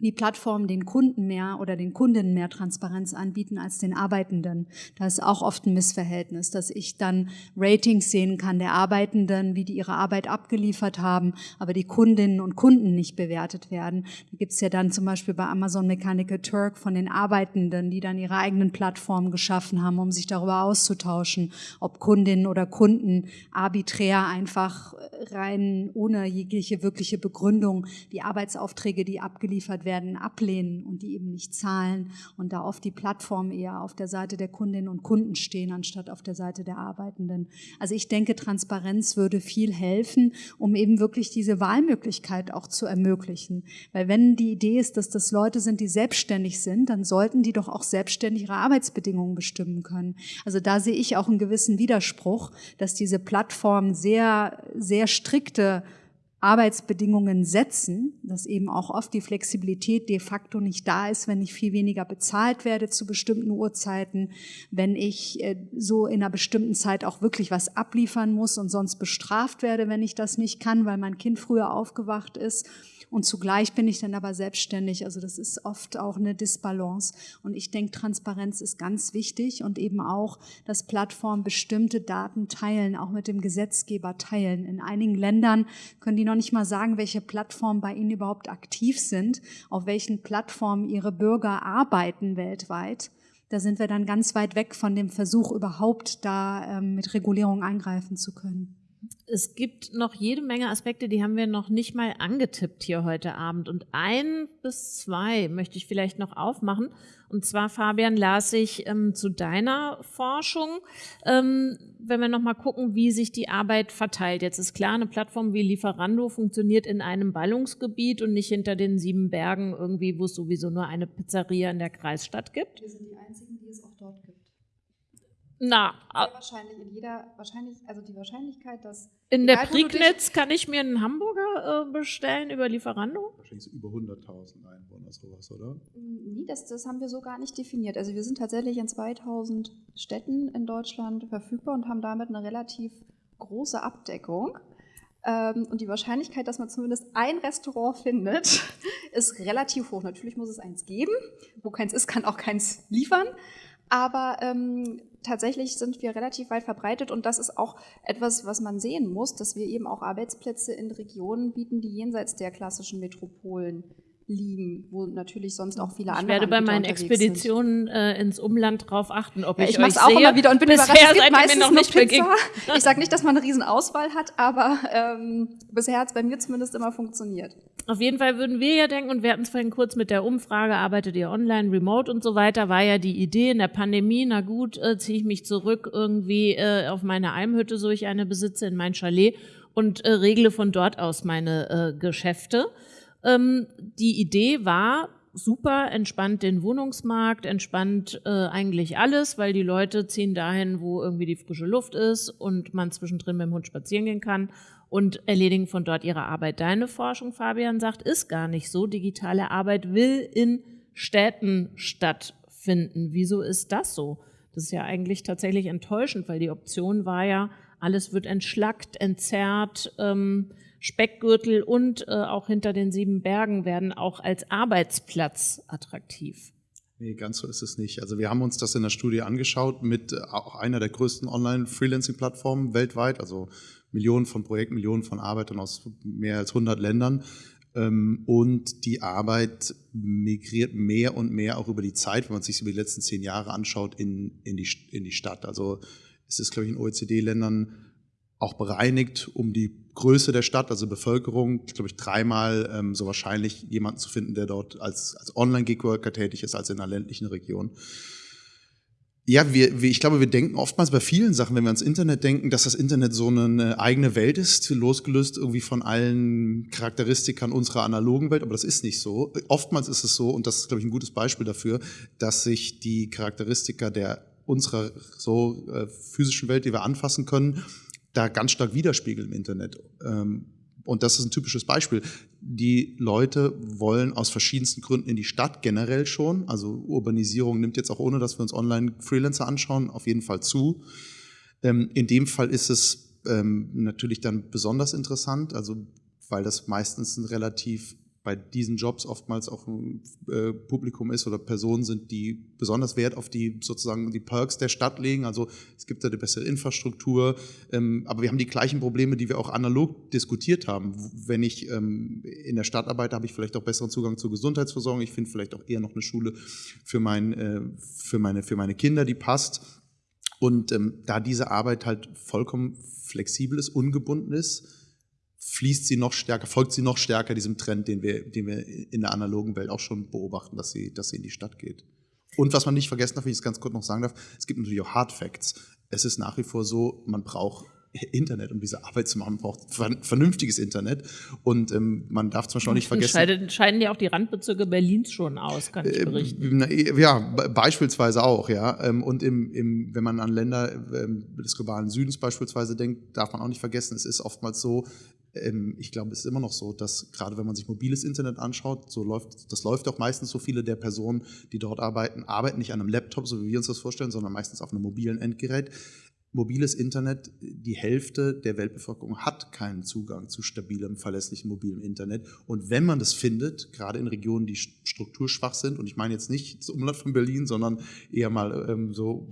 die Plattformen den Kunden mehr oder den Kundinnen mehr Transparenz anbieten als den Arbeitenden. Da ist auch oft ein Missverhältnis, dass ich dann Ratings sehen kann der Arbeitenden, wie die ihre Arbeit abgeliefert haben, aber die Kundinnen und Kunden nicht bewertet werden. Da gibt es ja dann zum Beispiel bei Amazon Mechanical Turk von den Arbeitenden, die dann ihre eigenen Plattformen geschaffen haben, um sich darüber auszutauschen, ob Kundinnen oder Kunden arbiträr einfach rein ohne jegliche wirkliche Begründung die Arbeitsaufträge, die abgeliefert werden, werden, ablehnen und die eben nicht zahlen und da oft die Plattform eher auf der Seite der Kundinnen und Kunden stehen, anstatt auf der Seite der Arbeitenden. Also ich denke, Transparenz würde viel helfen, um eben wirklich diese Wahlmöglichkeit auch zu ermöglichen. Weil wenn die Idee ist, dass das Leute sind, die selbstständig sind, dann sollten die doch auch selbstständig ihre Arbeitsbedingungen bestimmen können. Also da sehe ich auch einen gewissen Widerspruch, dass diese Plattform sehr, sehr strikte Arbeitsbedingungen setzen, dass eben auch oft die Flexibilität de facto nicht da ist, wenn ich viel weniger bezahlt werde zu bestimmten Uhrzeiten, wenn ich äh, so in einer bestimmten Zeit auch wirklich was abliefern muss und sonst bestraft werde, wenn ich das nicht kann, weil mein Kind früher aufgewacht ist und zugleich bin ich dann aber selbstständig. Also das ist oft auch eine Disbalance. Und ich denke, Transparenz ist ganz wichtig und eben auch, dass Plattformen bestimmte Daten teilen, auch mit dem Gesetzgeber teilen. In einigen Ländern können die noch nicht mal sagen, welche Plattformen bei ihnen überhaupt aktiv sind, auf welchen Plattformen ihre Bürger arbeiten weltweit. Da sind wir dann ganz weit weg von dem Versuch, überhaupt da ähm, mit Regulierung eingreifen zu können es gibt noch jede Menge Aspekte, die haben wir noch nicht mal angetippt hier heute Abend. Und ein bis zwei möchte ich vielleicht noch aufmachen. Und zwar, Fabian, las ich ähm, zu deiner Forschung, ähm, wenn wir nochmal gucken, wie sich die Arbeit verteilt. Jetzt ist klar, eine Plattform wie Lieferando funktioniert in einem Ballungsgebiet und nicht hinter den sieben Bergen irgendwie, wo es sowieso nur eine Pizzeria in der Kreisstadt gibt. Wir sind die Einzigen, die es auch dort gibt. Na, Sehr wahrscheinlich in jeder, wahrscheinlich, also die Wahrscheinlichkeit, dass. In der Prignitz kann ich mir einen Hamburger äh, bestellen über Lieferando? Wahrscheinlich so über 100.000 Einwohner, sowas, oder? Nee, das, das haben wir so gar nicht definiert. Also wir sind tatsächlich in 2000 Städten in Deutschland verfügbar und haben damit eine relativ große Abdeckung. Ähm, und die Wahrscheinlichkeit, dass man zumindest ein Restaurant findet, ist relativ hoch. Natürlich muss es eins geben. Wo keins ist, kann auch keins liefern. Aber ähm, tatsächlich sind wir relativ weit verbreitet und das ist auch etwas, was man sehen muss, dass wir eben auch Arbeitsplätze in Regionen bieten, die jenseits der klassischen Metropolen liegen, wo natürlich sonst auch viele andere Ich werde bei meinen Expeditionen äh, ins Umland drauf achten, ob ja, ich, ich mache es auch immer wieder und bin Bisher überrascht. Es gibt mir noch nicht Pizza. Ich sage nicht, dass man eine Riesenauswahl hat, aber ähm, bisher hat es bei mir zumindest immer funktioniert. Auf jeden Fall würden wir ja denken, und wir hatten es vorhin kurz mit der Umfrage, arbeitet ihr online, remote und so weiter, war ja die Idee in der Pandemie, na gut, äh, ziehe ich mich zurück irgendwie äh, auf meine Almhütte, so ich eine besitze, in mein Chalet und äh, regle von dort aus meine äh, Geschäfte. Ähm, die Idee war, super, entspannt den Wohnungsmarkt, entspannt äh, eigentlich alles, weil die Leute ziehen dahin, wo irgendwie die frische Luft ist und man zwischendrin mit dem Hund spazieren gehen kann und erledigen von dort ihre Arbeit. Deine Forschung, Fabian, sagt, ist gar nicht so. Digitale Arbeit will in Städten stattfinden. Wieso ist das so? Das ist ja eigentlich tatsächlich enttäuschend, weil die Option war ja, alles wird entschlackt, entzerrt, ähm, Speckgürtel und äh, auch hinter den sieben Bergen werden auch als Arbeitsplatz attraktiv. Nee, ganz so ist es nicht. Also wir haben uns das in der Studie angeschaut mit äh, auch einer der größten Online-Freelancing-Plattformen weltweit, also Millionen von Projekten, Millionen von Arbeitern aus mehr als 100 Ländern. Ähm, und die Arbeit migriert mehr und mehr auch über die Zeit, wenn man sich über die letzten zehn Jahre anschaut, in, in, die, in die Stadt. Also es ist, glaube ich, in OECD-Ländern auch bereinigt, um die Größe der Stadt, also Bevölkerung, glaube ich, dreimal ähm, so wahrscheinlich jemanden zu finden, der dort als, als Online-Gig-Worker tätig ist, als in einer ländlichen Region. Ja, wir, wir, ich glaube, wir denken oftmals bei vielen Sachen, wenn wir ans Internet denken, dass das Internet so eine eigene Welt ist, losgelöst irgendwie von allen Charakteristikern unserer analogen Welt, aber das ist nicht so. Oftmals ist es so, und das ist, glaube ich, ein gutes Beispiel dafür, dass sich die Charakteristika der unserer so äh, physischen Welt, die wir anfassen können, da ganz stark widerspiegeln im Internet. Ähm, und das ist ein typisches Beispiel. Die Leute wollen aus verschiedensten Gründen in die Stadt generell schon. Also Urbanisierung nimmt jetzt auch ohne, dass wir uns online Freelancer anschauen, auf jeden Fall zu. Ähm, in dem Fall ist es ähm, natürlich dann besonders interessant, also weil das meistens ein relativ bei diesen Jobs oftmals auch ein äh, Publikum ist oder Personen sind, die besonders Wert auf die sozusagen die Perks der Stadt legen. Also es gibt da eine bessere Infrastruktur, ähm, aber wir haben die gleichen Probleme, die wir auch analog diskutiert haben. Wenn ich ähm, in der Stadt arbeite, habe ich vielleicht auch besseren Zugang zur Gesundheitsversorgung. Ich finde vielleicht auch eher noch eine Schule für, mein, äh, für, meine, für meine Kinder, die passt. Und ähm, da diese Arbeit halt vollkommen flexibel ist, ungebunden ist, fließt sie noch stärker, folgt sie noch stärker diesem Trend, den wir, den wir in der analogen Welt auch schon beobachten, dass sie, dass sie in die Stadt geht. Und was man nicht vergessen darf, wenn ich es ganz kurz noch sagen darf, es gibt natürlich auch Hard Facts. Es ist nach wie vor so, man braucht Internet, um diese Arbeit zu machen. Man braucht vernünftiges Internet. Und ähm, man darf zum Beispiel auch nicht vergessen. Scheiden, scheiden ja auch die Randbezirke Berlins schon aus, kann ich ähm, berichten. Äh, ja, beispielsweise auch, ja. Ähm, und im, im, wenn man an Länder ähm, des globalen Südens beispielsweise denkt, darf man auch nicht vergessen, es ist oftmals so, ich glaube, es ist immer noch so, dass gerade wenn man sich mobiles Internet anschaut, so läuft, das läuft auch meistens so viele der Personen, die dort arbeiten, arbeiten nicht an einem Laptop, so wie wir uns das vorstellen, sondern meistens auf einem mobilen Endgerät mobiles Internet, die Hälfte der Weltbevölkerung hat keinen Zugang zu stabilem, verlässlichem mobilem Internet. Und wenn man das findet, gerade in Regionen, die strukturschwach sind, und ich meine jetzt nicht das Umland von Berlin, sondern eher mal ähm, so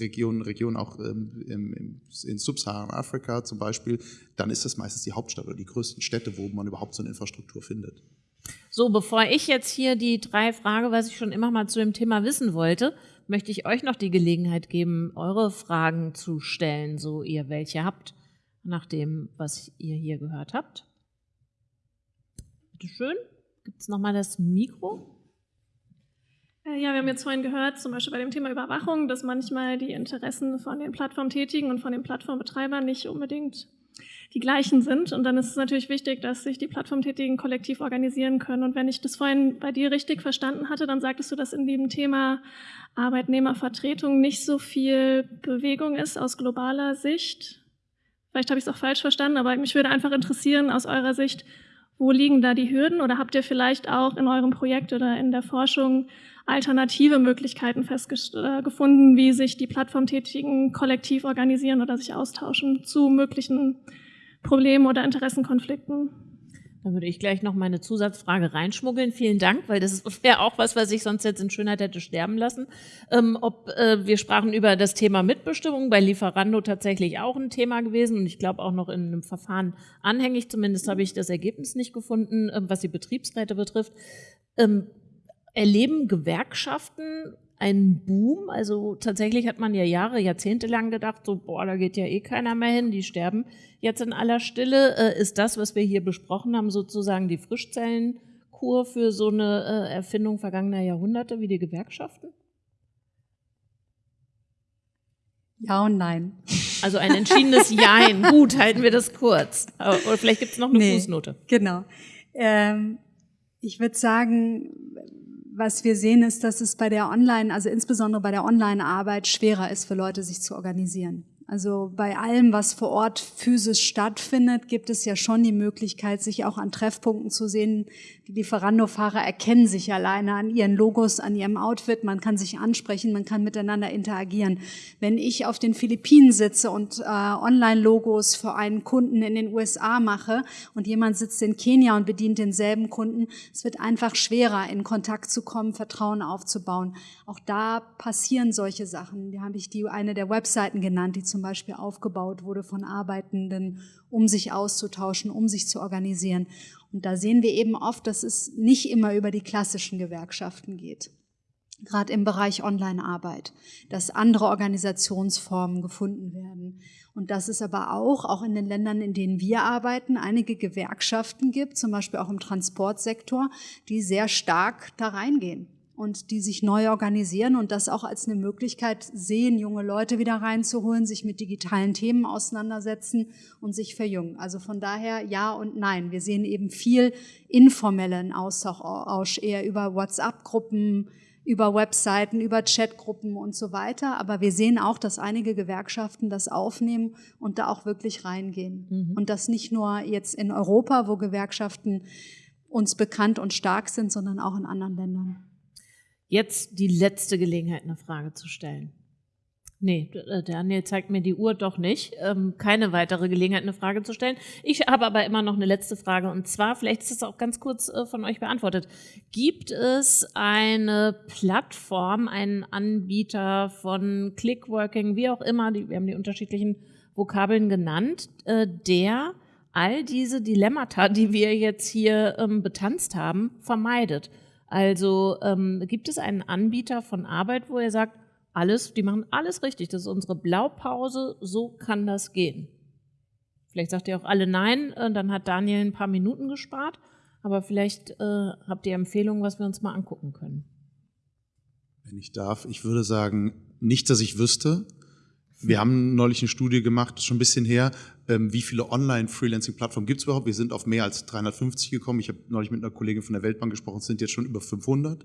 Regionen, Regionen auch ähm, im, in Subsaharan-Afrika zum Beispiel, dann ist das meistens die Hauptstadt oder die größten Städte, wo man überhaupt so eine Infrastruktur findet. So, bevor ich jetzt hier die drei Frage, was ich schon immer mal zu dem Thema wissen wollte, möchte ich euch noch die Gelegenheit geben, eure Fragen zu stellen, so ihr welche habt, nach dem, was ihr hier gehört habt. Bitte schön. Gibt es nochmal das Mikro? Äh, ja, wir haben jetzt vorhin gehört, zum Beispiel bei dem Thema Überwachung, dass manchmal die Interessen von den Plattformtätigen und von den Plattformbetreibern nicht unbedingt die gleichen sind. Und dann ist es natürlich wichtig, dass sich die Plattformtätigen kollektiv organisieren können. Und wenn ich das vorhin bei dir richtig verstanden hatte, dann sagtest du, dass in dem Thema Arbeitnehmervertretung nicht so viel Bewegung ist aus globaler Sicht. Vielleicht habe ich es auch falsch verstanden, aber mich würde einfach interessieren aus eurer Sicht, wo liegen da die Hürden oder habt ihr vielleicht auch in eurem Projekt oder in der Forschung alternative Möglichkeiten festgefunden, wie sich die Plattformtätigen kollektiv organisieren oder sich austauschen zu möglichen Problemen oder Interessenkonflikten? Da würde ich gleich noch meine Zusatzfrage reinschmuggeln. Vielen Dank, weil das wäre auch was, was ich sonst jetzt in Schönheit hätte sterben lassen. Ähm, ob äh, wir sprachen über das Thema Mitbestimmung bei Lieferando tatsächlich auch ein Thema gewesen und ich glaube auch noch in einem Verfahren anhängig. Zumindest habe ich das Ergebnis nicht gefunden, äh, was die Betriebsräte betrifft. Ähm, erleben Gewerkschaften einen Boom. Also tatsächlich hat man ja Jahre, Jahrzehnte lang gedacht, so, boah, da geht ja eh keiner mehr hin, die sterben jetzt in aller Stille. Äh, ist das, was wir hier besprochen haben, sozusagen die Frischzellenkur für so eine äh, Erfindung vergangener Jahrhunderte wie die Gewerkschaften? Ja und nein. Also ein entschiedenes Jein. Gut, halten wir das kurz. Oder vielleicht gibt es noch eine nee, Fußnote. Genau. Ähm, ich würde sagen, was wir sehen, ist, dass es bei der Online, also insbesondere bei der Online-Arbeit schwerer ist für Leute, sich zu organisieren. Also bei allem, was vor Ort physisch stattfindet, gibt es ja schon die Möglichkeit, sich auch an Treffpunkten zu sehen. Die Lieferando-Fahrer erkennen sich alleine an ihren Logos, an ihrem Outfit. Man kann sich ansprechen, man kann miteinander interagieren. Wenn ich auf den Philippinen sitze und äh, Online-Logos für einen Kunden in den USA mache und jemand sitzt in Kenia und bedient denselben Kunden, es wird einfach schwerer, in Kontakt zu kommen, Vertrauen aufzubauen. Auch da passieren solche Sachen. Da habe ich die eine der Webseiten genannt, die zum Beispiel aufgebaut wurde von Arbeitenden, um sich auszutauschen, um sich zu organisieren. Und da sehen wir eben oft, dass es nicht immer über die klassischen Gewerkschaften geht gerade im Bereich Online-Arbeit, dass andere Organisationsformen gefunden werden. Und dass es aber auch, auch in den Ländern, in denen wir arbeiten, einige Gewerkschaften gibt, zum Beispiel auch im Transportsektor, die sehr stark da reingehen und die sich neu organisieren und das auch als eine Möglichkeit sehen, junge Leute wieder reinzuholen, sich mit digitalen Themen auseinandersetzen und sich verjüngen. Also von daher ja und nein. Wir sehen eben viel informellen Austausch eher über WhatsApp-Gruppen, über Webseiten, über Chatgruppen und so weiter. Aber wir sehen auch, dass einige Gewerkschaften das aufnehmen und da auch wirklich reingehen. Mhm. Und das nicht nur jetzt in Europa, wo Gewerkschaften uns bekannt und stark sind, sondern auch in anderen Ländern. Jetzt die letzte Gelegenheit, eine Frage zu stellen. Nee, äh, Daniel zeigt mir die Uhr doch nicht. Ähm, keine weitere Gelegenheit, eine Frage zu stellen. Ich habe aber immer noch eine letzte Frage und zwar, vielleicht ist das auch ganz kurz äh, von euch beantwortet. Gibt es eine Plattform, einen Anbieter von Clickworking, wie auch immer, die, wir haben die unterschiedlichen Vokabeln genannt, äh, der all diese Dilemmata, die wir jetzt hier ähm, betanzt haben, vermeidet? Also ähm, gibt es einen Anbieter von Arbeit, wo er sagt, alles, die machen alles richtig. Das ist unsere Blaupause, so kann das gehen. Vielleicht sagt ihr auch alle nein, äh, dann hat Daniel ein paar Minuten gespart, aber vielleicht äh, habt ihr Empfehlungen, was wir uns mal angucken können. Wenn ich darf, ich würde sagen, nicht, dass ich wüsste. Wir haben neulich eine Studie gemacht, schon ein bisschen her, wie viele Online-Freelancing-Plattformen gibt es überhaupt. Wir sind auf mehr als 350 gekommen. Ich habe neulich mit einer Kollegin von der Weltbank gesprochen, es sind jetzt schon über 500.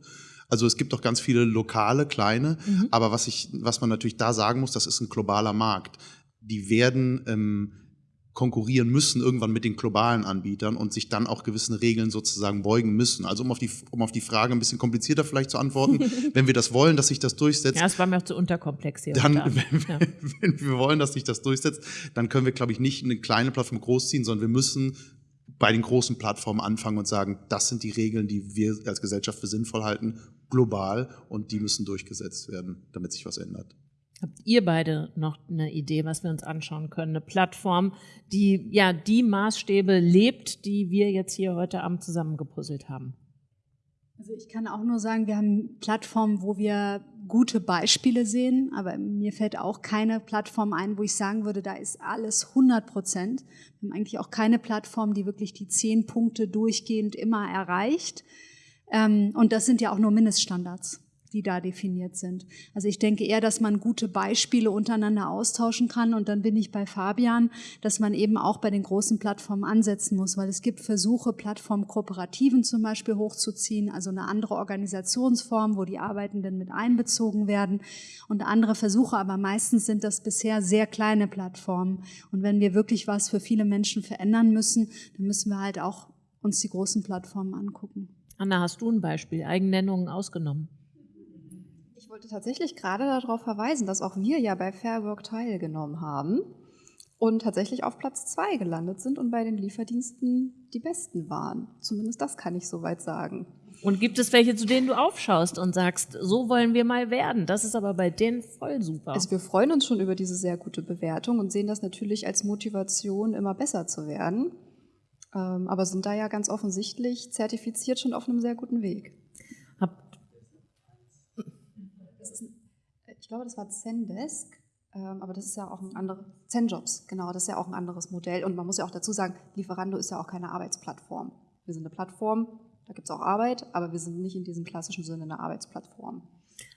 Also es gibt auch ganz viele lokale, kleine, mhm. aber was, ich, was man natürlich da sagen muss, das ist ein globaler Markt. Die werden ähm, konkurrieren müssen irgendwann mit den globalen Anbietern und sich dann auch gewissen Regeln sozusagen beugen müssen. Also um auf die, um auf die Frage ein bisschen komplizierter vielleicht zu antworten, wenn wir das wollen, dass sich das durchsetzt. Ja, es war mir auch zu unterkomplex hier. Dann, wenn, ja. wenn wir wollen, dass sich das durchsetzt, dann können wir, glaube ich, nicht eine kleine Plattform großziehen, sondern wir müssen bei den großen Plattformen anfangen und sagen, das sind die Regeln, die wir als Gesellschaft für sinnvoll halten, global, und die müssen durchgesetzt werden, damit sich was ändert. Habt ihr beide noch eine Idee, was wir uns anschauen können? Eine Plattform, die ja die Maßstäbe lebt, die wir jetzt hier heute Abend zusammengepuzzelt haben? Also ich kann auch nur sagen, wir haben Plattformen, wo wir gute Beispiele sehen, aber mir fällt auch keine Plattform ein, wo ich sagen würde, da ist alles 100 Prozent. Wir haben eigentlich auch keine Plattform, die wirklich die zehn Punkte durchgehend immer erreicht. Ähm, und das sind ja auch nur Mindeststandards die da definiert sind. Also ich denke eher, dass man gute Beispiele untereinander austauschen kann und dann bin ich bei Fabian, dass man eben auch bei den großen Plattformen ansetzen muss, weil es gibt Versuche, Plattformkooperativen zum Beispiel hochzuziehen, also eine andere Organisationsform, wo die Arbeitenden mit einbezogen werden und andere Versuche, aber meistens sind das bisher sehr kleine Plattformen und wenn wir wirklich was für viele Menschen verändern müssen, dann müssen wir halt auch uns die großen Plattformen angucken. Anna, hast du ein Beispiel, Eigennennungen ausgenommen? Ich wollte tatsächlich gerade darauf verweisen, dass auch wir ja bei Fair Work teilgenommen haben und tatsächlich auf Platz zwei gelandet sind und bei den Lieferdiensten die Besten waren. Zumindest das kann ich soweit sagen. Und gibt es welche, zu denen du aufschaust und sagst, so wollen wir mal werden? Das ist aber bei denen voll super. Also wir freuen uns schon über diese sehr gute Bewertung und sehen das natürlich als Motivation, immer besser zu werden. Ähm, aber sind da ja ganz offensichtlich zertifiziert schon auf einem sehr guten Weg. Glaube, das war Zendesk, ähm, aber das ist ja auch ein anderes, Zenjobs, genau, das ist ja auch ein anderes Modell. Und man muss ja auch dazu sagen, Lieferando ist ja auch keine Arbeitsplattform. Wir sind eine Plattform, da gibt es auch Arbeit, aber wir sind nicht in diesem klassischen Sinne eine Arbeitsplattform.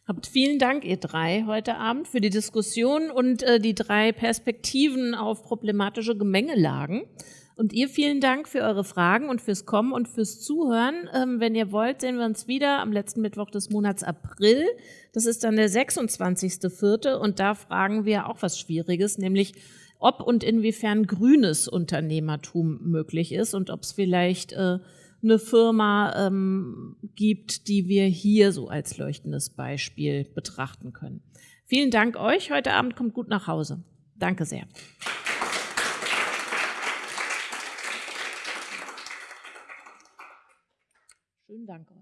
Habt vielen Dank, ihr drei, heute Abend für die Diskussion und äh, die drei Perspektiven auf problematische Gemengelagen. Und ihr vielen Dank für eure Fragen und fürs Kommen und fürs Zuhören. Ähm, wenn ihr wollt, sehen wir uns wieder am letzten Mittwoch des Monats April. Das ist dann der 26.04. Und da fragen wir auch was Schwieriges, nämlich ob und inwiefern grünes Unternehmertum möglich ist und ob es vielleicht äh, eine Firma ähm, gibt, die wir hier so als leuchtendes Beispiel betrachten können. Vielen Dank euch. Heute Abend kommt gut nach Hause. Danke sehr. Schönen Dank euch.